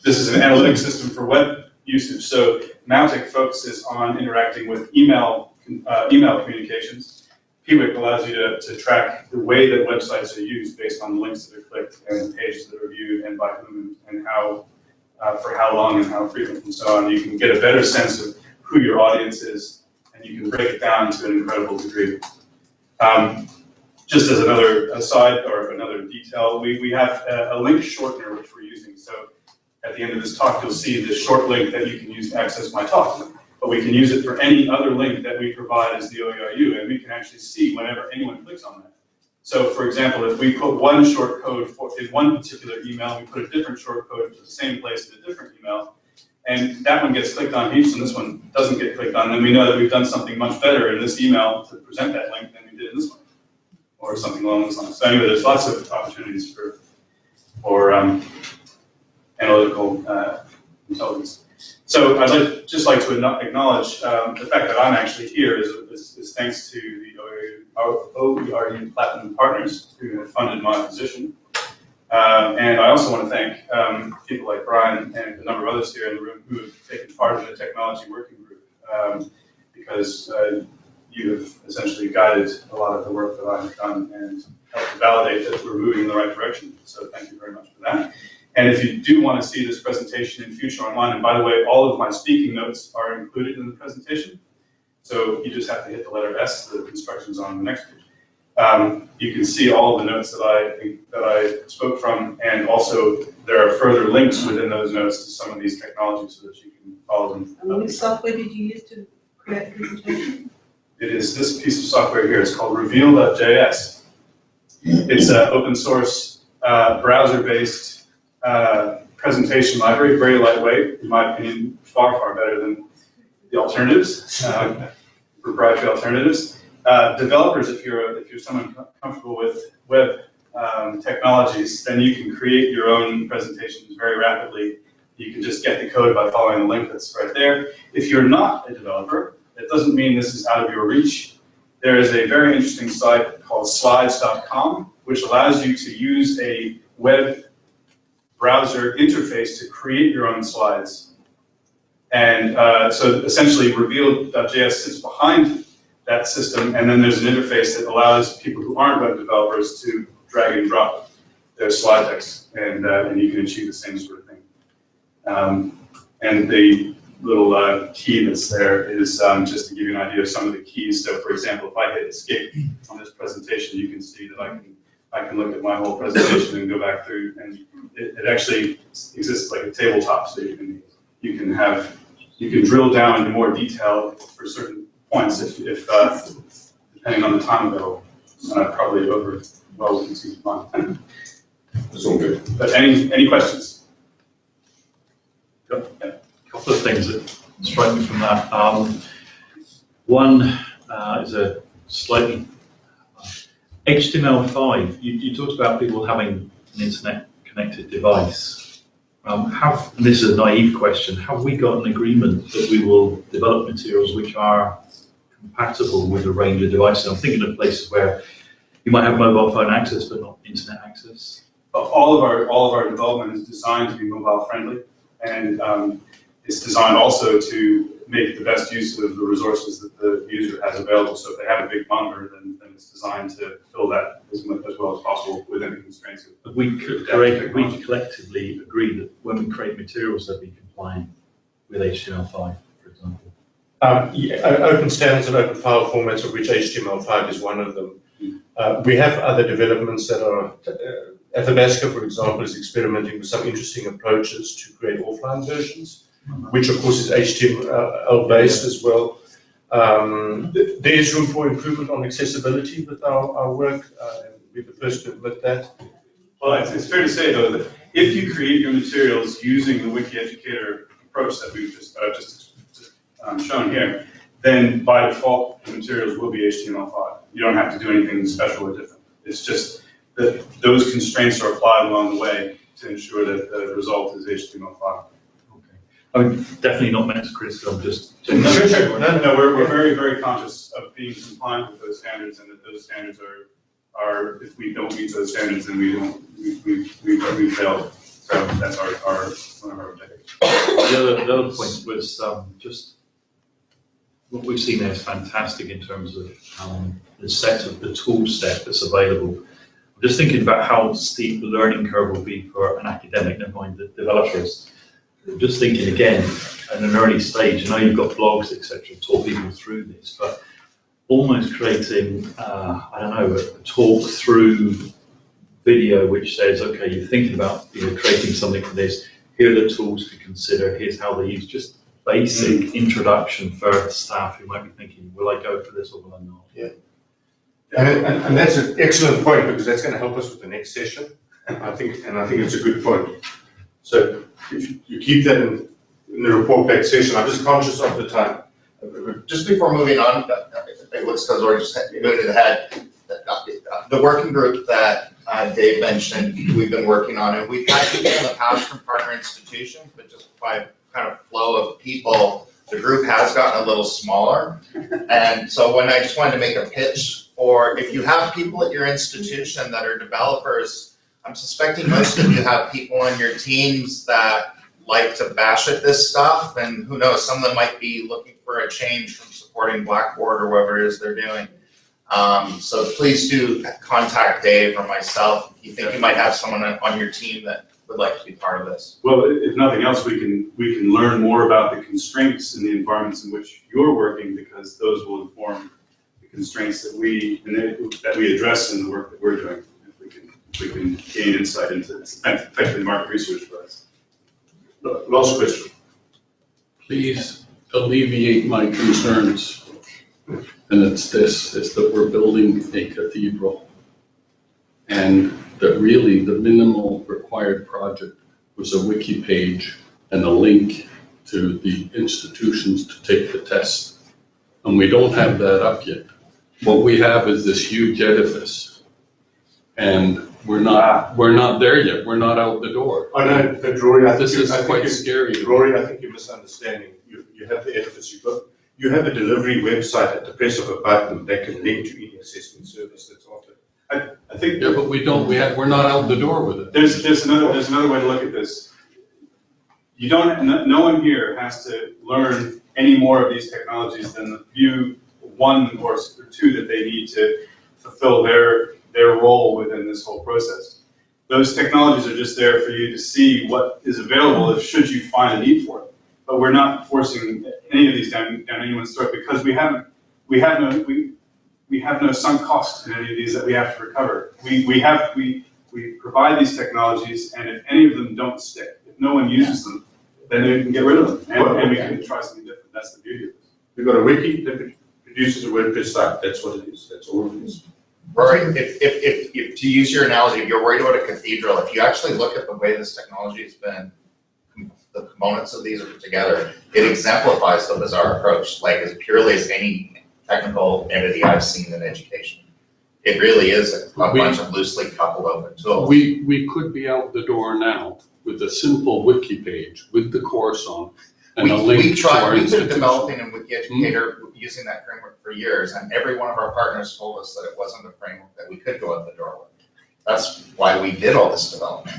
this is an analytic system for web usage. So Mautic focuses on interacting with email, uh, email communications. Piwik allows you to, to track the way that websites are used based on the links that are clicked and the pages that are viewed and by whom and how, uh, for how long and how frequent and so on. You can get a better sense of who your audience is and you can break it down to an incredible degree. Um, just as another aside or another detail, we, we have a, a link shortener which we're using. So at the end of this talk, you'll see this short link that you can use to access my talk. But we can use it for any other link that we provide as the OERU, and we can actually see whenever anyone clicks on that. So for example, if we put one short code for, in one particular email, we put a different short code to the same place in a different email, and that one gets clicked on heaps and this one doesn't get clicked on, then we know that we've done something much better in this email to present that link than we did in this one. Or something along those lines. So anyway, there's lots of opportunities for, for, um, analytical, uh, intelligence. So I'd just like to acknowledge, um, the fact that I'm actually here is, is, is thanks to the OERU Platinum Partners who have funded my position. Um, and I also want to thank, um, people like Brian and a number of others here in the room who have taken part in the technology working group. Um, because, uh, you have essentially guided a lot of the work that I've done and helped validate that we're moving in the right direction. So thank you very much for that. And if you do want to see this presentation in future online, and by the way, all of my speaking notes are included in the presentation. So you just have to hit the letter S, the instructions on the next page. Um, you can see all of the notes that I, that I spoke from, and also there are further links within those notes to some of these technologies so that you can follow them. And which software did you use to create the presentation? It is this piece of software here, it's called Reveal.js. It's an open source, uh, browser-based, uh, presentation library, very lightweight, in my opinion, far, far better than the alternatives, um, proprietary alternatives. Uh, developers, if you're, if you're someone comfortable with web, um, technologies, then you can create your own presentations very rapidly. You can just get the code by following the link that's right there. If you're not a developer, it doesn't mean this is out of your reach. There is a very interesting site called slides.com, which allows you to use a web browser interface to create your own slides. And uh, so essentially, Reveal.js sits behind that system, and then there's an interface that allows people who aren't web developers to drag and drop their slide decks, and, uh, and you can achieve the same sort of thing. Um, and the little uh, key that's there is um, just to give you an idea of some of the keys. So, for example, if I hit escape on this presentation, you can see that I can I can look at my whole presentation and go back through, and it, it actually exists like a tabletop, so you can you can have you can drill down into more detail for certain points if, if uh, depending on the time available. And I probably over well consumed mine. That's all good. But any any questions? A couple of things that strike me from that. Um, one uh, is a slightly HTML5. You, you talked about people having an internet connected device. Um, have this is a naive question. Have we got an agreement that we will develop materials which are compatible with a range of devices? I'm thinking of places where you might have mobile phone access but not internet access. all of our all of our development is designed to be mobile friendly, and um, it's designed also to make the best use of the resources that the user has available. So if they have a big monitor, then, then it's designed to fill that as much as well as possible within the constraints of. But we could create, we collectively agree that when we create materials, they'll be compliant with HTML5, for example. Um, yeah, open standards and open file formats, of which HTML5 is one of them. Uh, we have other developments that are, uh, Athabasca, for example, is experimenting with some interesting approaches to create offline versions, which of course is HTML based as well. Um, there is room for improvement on accessibility with our, our work, uh, we're the first to admit that. Well, it's, it's fair to say though that if you create your materials using the Wiki Educator approach that we've just uh, just, just um, shown here, then by default the materials will be HTML5. You don't have to do anything special or different. It's just that those constraints are applied along the way to ensure that the result is HTML5. I mean, definitely not meant to criticize, I'm just. No, sure, sure. No, no, we're, we're very, very conscious of being compliant with those standards and that those standards are, are, if we don't meet those standards, then we don't, we, we, we, we failed. So that's our, our, one of our objectives. The other, the other point was um, just what we've seen there is fantastic in terms of um, the set of the tool set that's available. I'm just thinking about how steep the learning curve will be for an academic, never mind the developers. Just thinking again, at an early stage, I know you've got blogs, etc., talk people through this, but almost creating, uh, I don't know, a talk through video which says, okay, you're thinking about you know, creating something for this, here are the tools to consider, here's how they use, just basic introduction for staff who might be thinking, will I go for this or will I not? And, and, and that's an excellent point because that's going to help us with the next session. I think, and I think it's a good point. So if you- keep that in, in the report session, I'm just conscious of the time. Just before moving on, uh, looks as though we're just ahead. uh, The working group that uh, Dave mentioned, we've been working on, and we've had people in the past from partner institutions, but just by kind of flow of people, the group has gotten a little smaller. And so when I just wanted to make a pitch for, if you have people at your institution that are developers, I'm suspecting most of you have people on your teams that like to bash at this stuff, and who knows, some of them might be looking for a change from supporting Blackboard or whatever it is they're doing. Um, so please do contact Dave or myself if you think you might have someone on your team that would like to be part of this. Well, if nothing else, we can, we can learn more about the constraints in the environments in which you're working, because those will inform the constraints that we, that we address in the work that we're doing. We can, gain insight into, it's effectively market research for us. Last question. Please alleviate my concerns. And it's this, is that we're building a cathedral. And that really the minimal required project was a wiki page and a link to the institutions to take the test. And we don't have that up yet. What we have is this huge edifice. And we're not, we're not there yet. We're not out the door. I know, but Rory, I think. This you- is I think quite you- scary. Rory, I think you're misunderstanding. You, you have the edifice, you've got, you have a delivery website at the press of a button that can link to any assessment service that's offered. I, I think Yeah, but we don't, we have, we're not out the door with it. There's, there's another, there's another way to look at this. You don't, no, no one here has to learn any more of these technologies than the few, one or s- or two that they need to fulfill their, their role within this whole process. Those technologies are just there for you to see what is available if, should you find a need for it. But we're not forcing any of these down, down anyone's throat because we haven't, we have no, we, we have no sunk cost in any of these that we have to recover. We, we have, we, we provide these technologies, and if any of them don't stick, if no one uses them, then we can get rid of them, and, and we can try something different, that's the beauty of it. We've got a wiki that produces a WordPress site, that's what it is, that's all it is. Rory, if, if, if, if, to use your analogy, if you're worried about a cathedral, if you actually look at the way this technology has been, the components of these are put together, it exemplifies the bazaar approach, like as purely as any technical entity I've seen in education. It really is a a We- bunch of loosely coupled open tools. We, we could be out the door now with a simple wiki page with the course on and We, a we link to tried, our we've been developing in Wiki Educator hmm? Using that framework for years, and every one of our partners told us that it wasn't a framework that we could go out the door with. That's why we did all this development.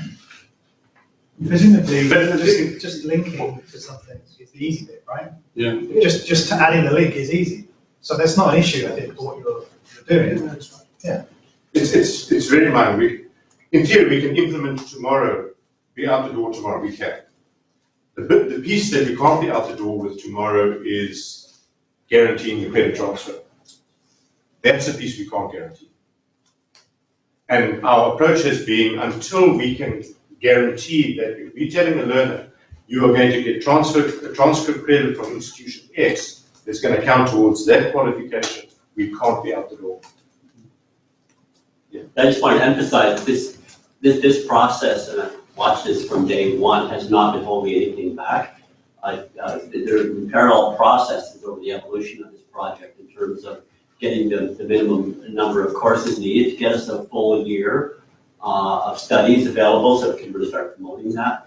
Presumably, just, just linking to something is the easy bit, right? Yeah. Just, just to adding the link is easy. So that's not an issue, I think, for what you're, you're doing. Yeah. It's, it's, it's very minor. We, in theory, we can implement tomorrow, be out the door tomorrow, we can. The the piece that we can't be out the door with tomorrow is guaranteeing the credit transfer. That's a piece we can't guarantee. And our approach has been until we can guarantee that if we're telling a learner, you are going to get transferred, a transfer credit from institution X, that's going to count towards that qualification, we can't be out the door. I just want to emphasize this, this, this process, and I've watched this from day one, has not been holding anything back. Uh, there have been parallel processes over the evolution of this project in terms of getting the, the minimum number of courses needed to get us a full year uh, of studies available, so we can really start promoting that.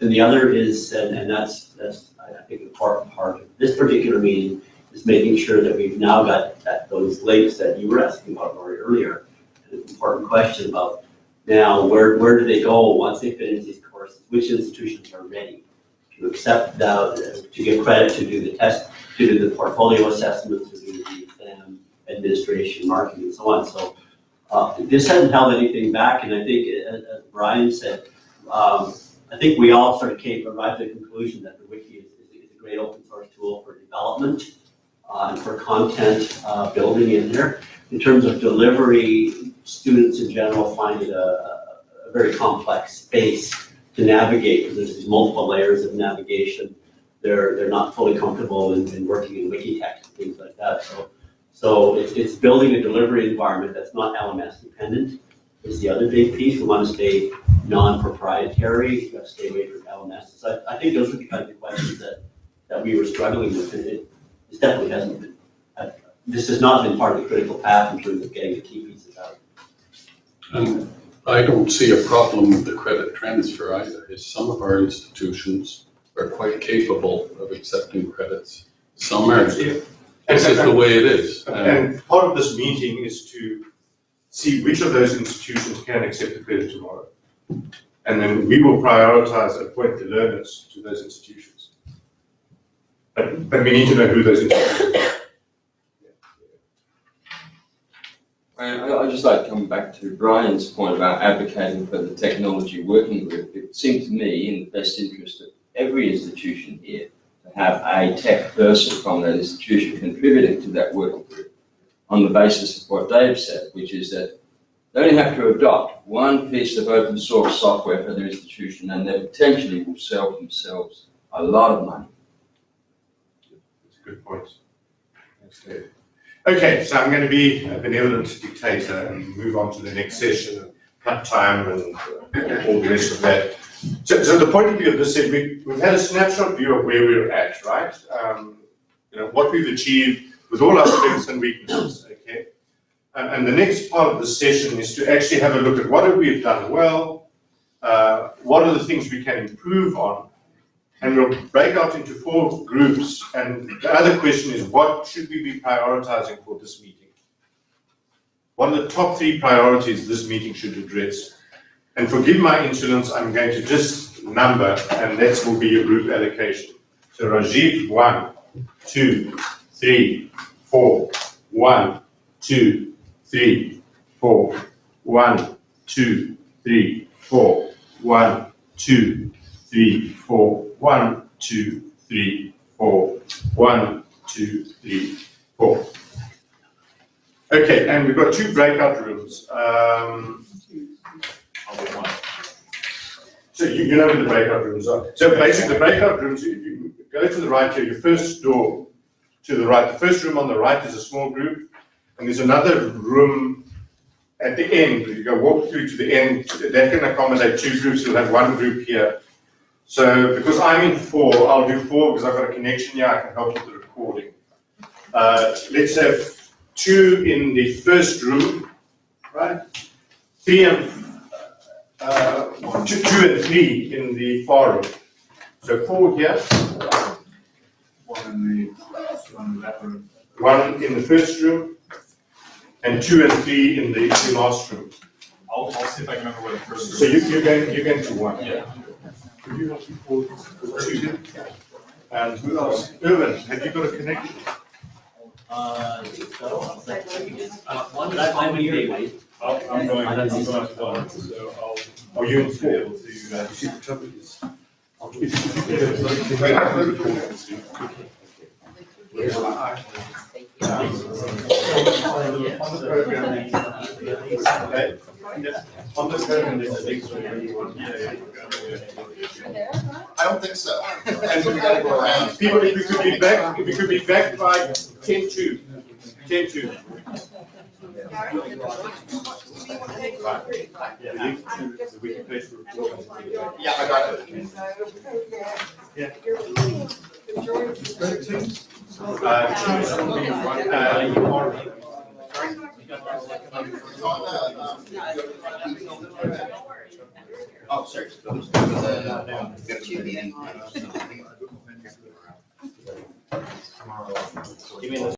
And the other is, and, and that's, that's, I think, an important part of this particular meeting, is making sure that we've now got that, those links that you were asking about, earlier, an important question about now, where, where do they go once they finish these courses? Which institutions are ready to accept the, to get credit to do the test, to do the portfolio assessments, to do the exam administration, marking, and so on. So, uh, this hasn't held anything back, and I think, as, as Brian said, um, I think we all sort of came, arrived at the conclusion that the wiki is, is a great open source tool for development, uh, and for content, uh, building in there. In terms of delivery, students in general find it a a very complex space to navigate, because there's these multiple layers of navigation. They're, they're not fully comfortable in, in working in Wikitext and things like that, so, so it's, it's building a delivery environment that's not LMS dependent is the other big piece. We want to stay non-proprietary, you gotta stay away from LMS. So I, I think those are the kind of questions that, that we were struggling with. It, it this definitely hasn't been, uh, this has not been part of the critical path in terms of getting the key pieces out. And I don't see a problem with the credit transfer either, is some of our institutions are quite capable of accepting credits. Some aren't. This is the way it is. And And part of this meeting is to see which of those institutions can accept the credit tomorrow. And then we will prioritize and appoint the learners to those institutions. But, but we need to know who those institutions I, I'd just like to come back to Brian's point about advocating for the technology working group. It seemed to me in the best interest of every institution here to have a tech person from that institution contributing to that working group on the basis of what Dave said, which is that they only have to adopt one piece of open source software for their institution and they potentially will sell themselves a lot of money. That's a good point. Thanks, Dave. Okay, so I'm going to be a benevolent dictator and move on to the next session, and cut time and uh, all the rest of that. So, so the point of view of this, is we, we've had a snapshot view of where we're at, right? Um, you know, what we've achieved with all our strengths and weaknesses, okay? And, and the next part of the session is to actually have a look at what have we done well, uh, what are the things we can improve on, and we'll break out into four groups. And the other question is, what should we be prioritizing for this meeting? What are the top three priorities this meeting should address? And forgive my insolence, I'm going to just number, and that will be your group allocation. So Rajiv, one, two, three, four, one, two, three, four, one, two, three, four, one, two, three, four, one, two, three, four, one, two, three, four. Okay, and we've got two breakout rooms. Um, so you, you know where the breakout rooms are. So basically, the breakout rooms, you, you go to the right here, your first door to the right. The first room on the right is a small group, and there's another room at the end. You go walk through to the end. That can accommodate two groups. You'll have one group here. So because I'm in four, I'll do four because I've got a connection here. I can help with the recording. Uh, let's have two in the first room, right? Three and uh, two, two and three in the far room. So four here, One in the, one in that room. one in the first room, and two and three in the, the last room. I'll, I'll see if I can remember where the first. room So you, you're going, you're going to one. Yeah. You? And who else? Irvin, have you got a connection? Uh, so. Uh, one gateway. I'll, I'm going, I'm going to one, so I'll. Are you able to, uh, See, the trouble is. On the program, okay, on the program, there's a link to where you want to. I don't think so. And we gotta go around. People, if we could be back, if we could be back by ten to, ten to. Yeah, the link to the wiki page for recording. Yeah, I got it. Uh, choose will be uh, you are. Oh, sorry. Give me the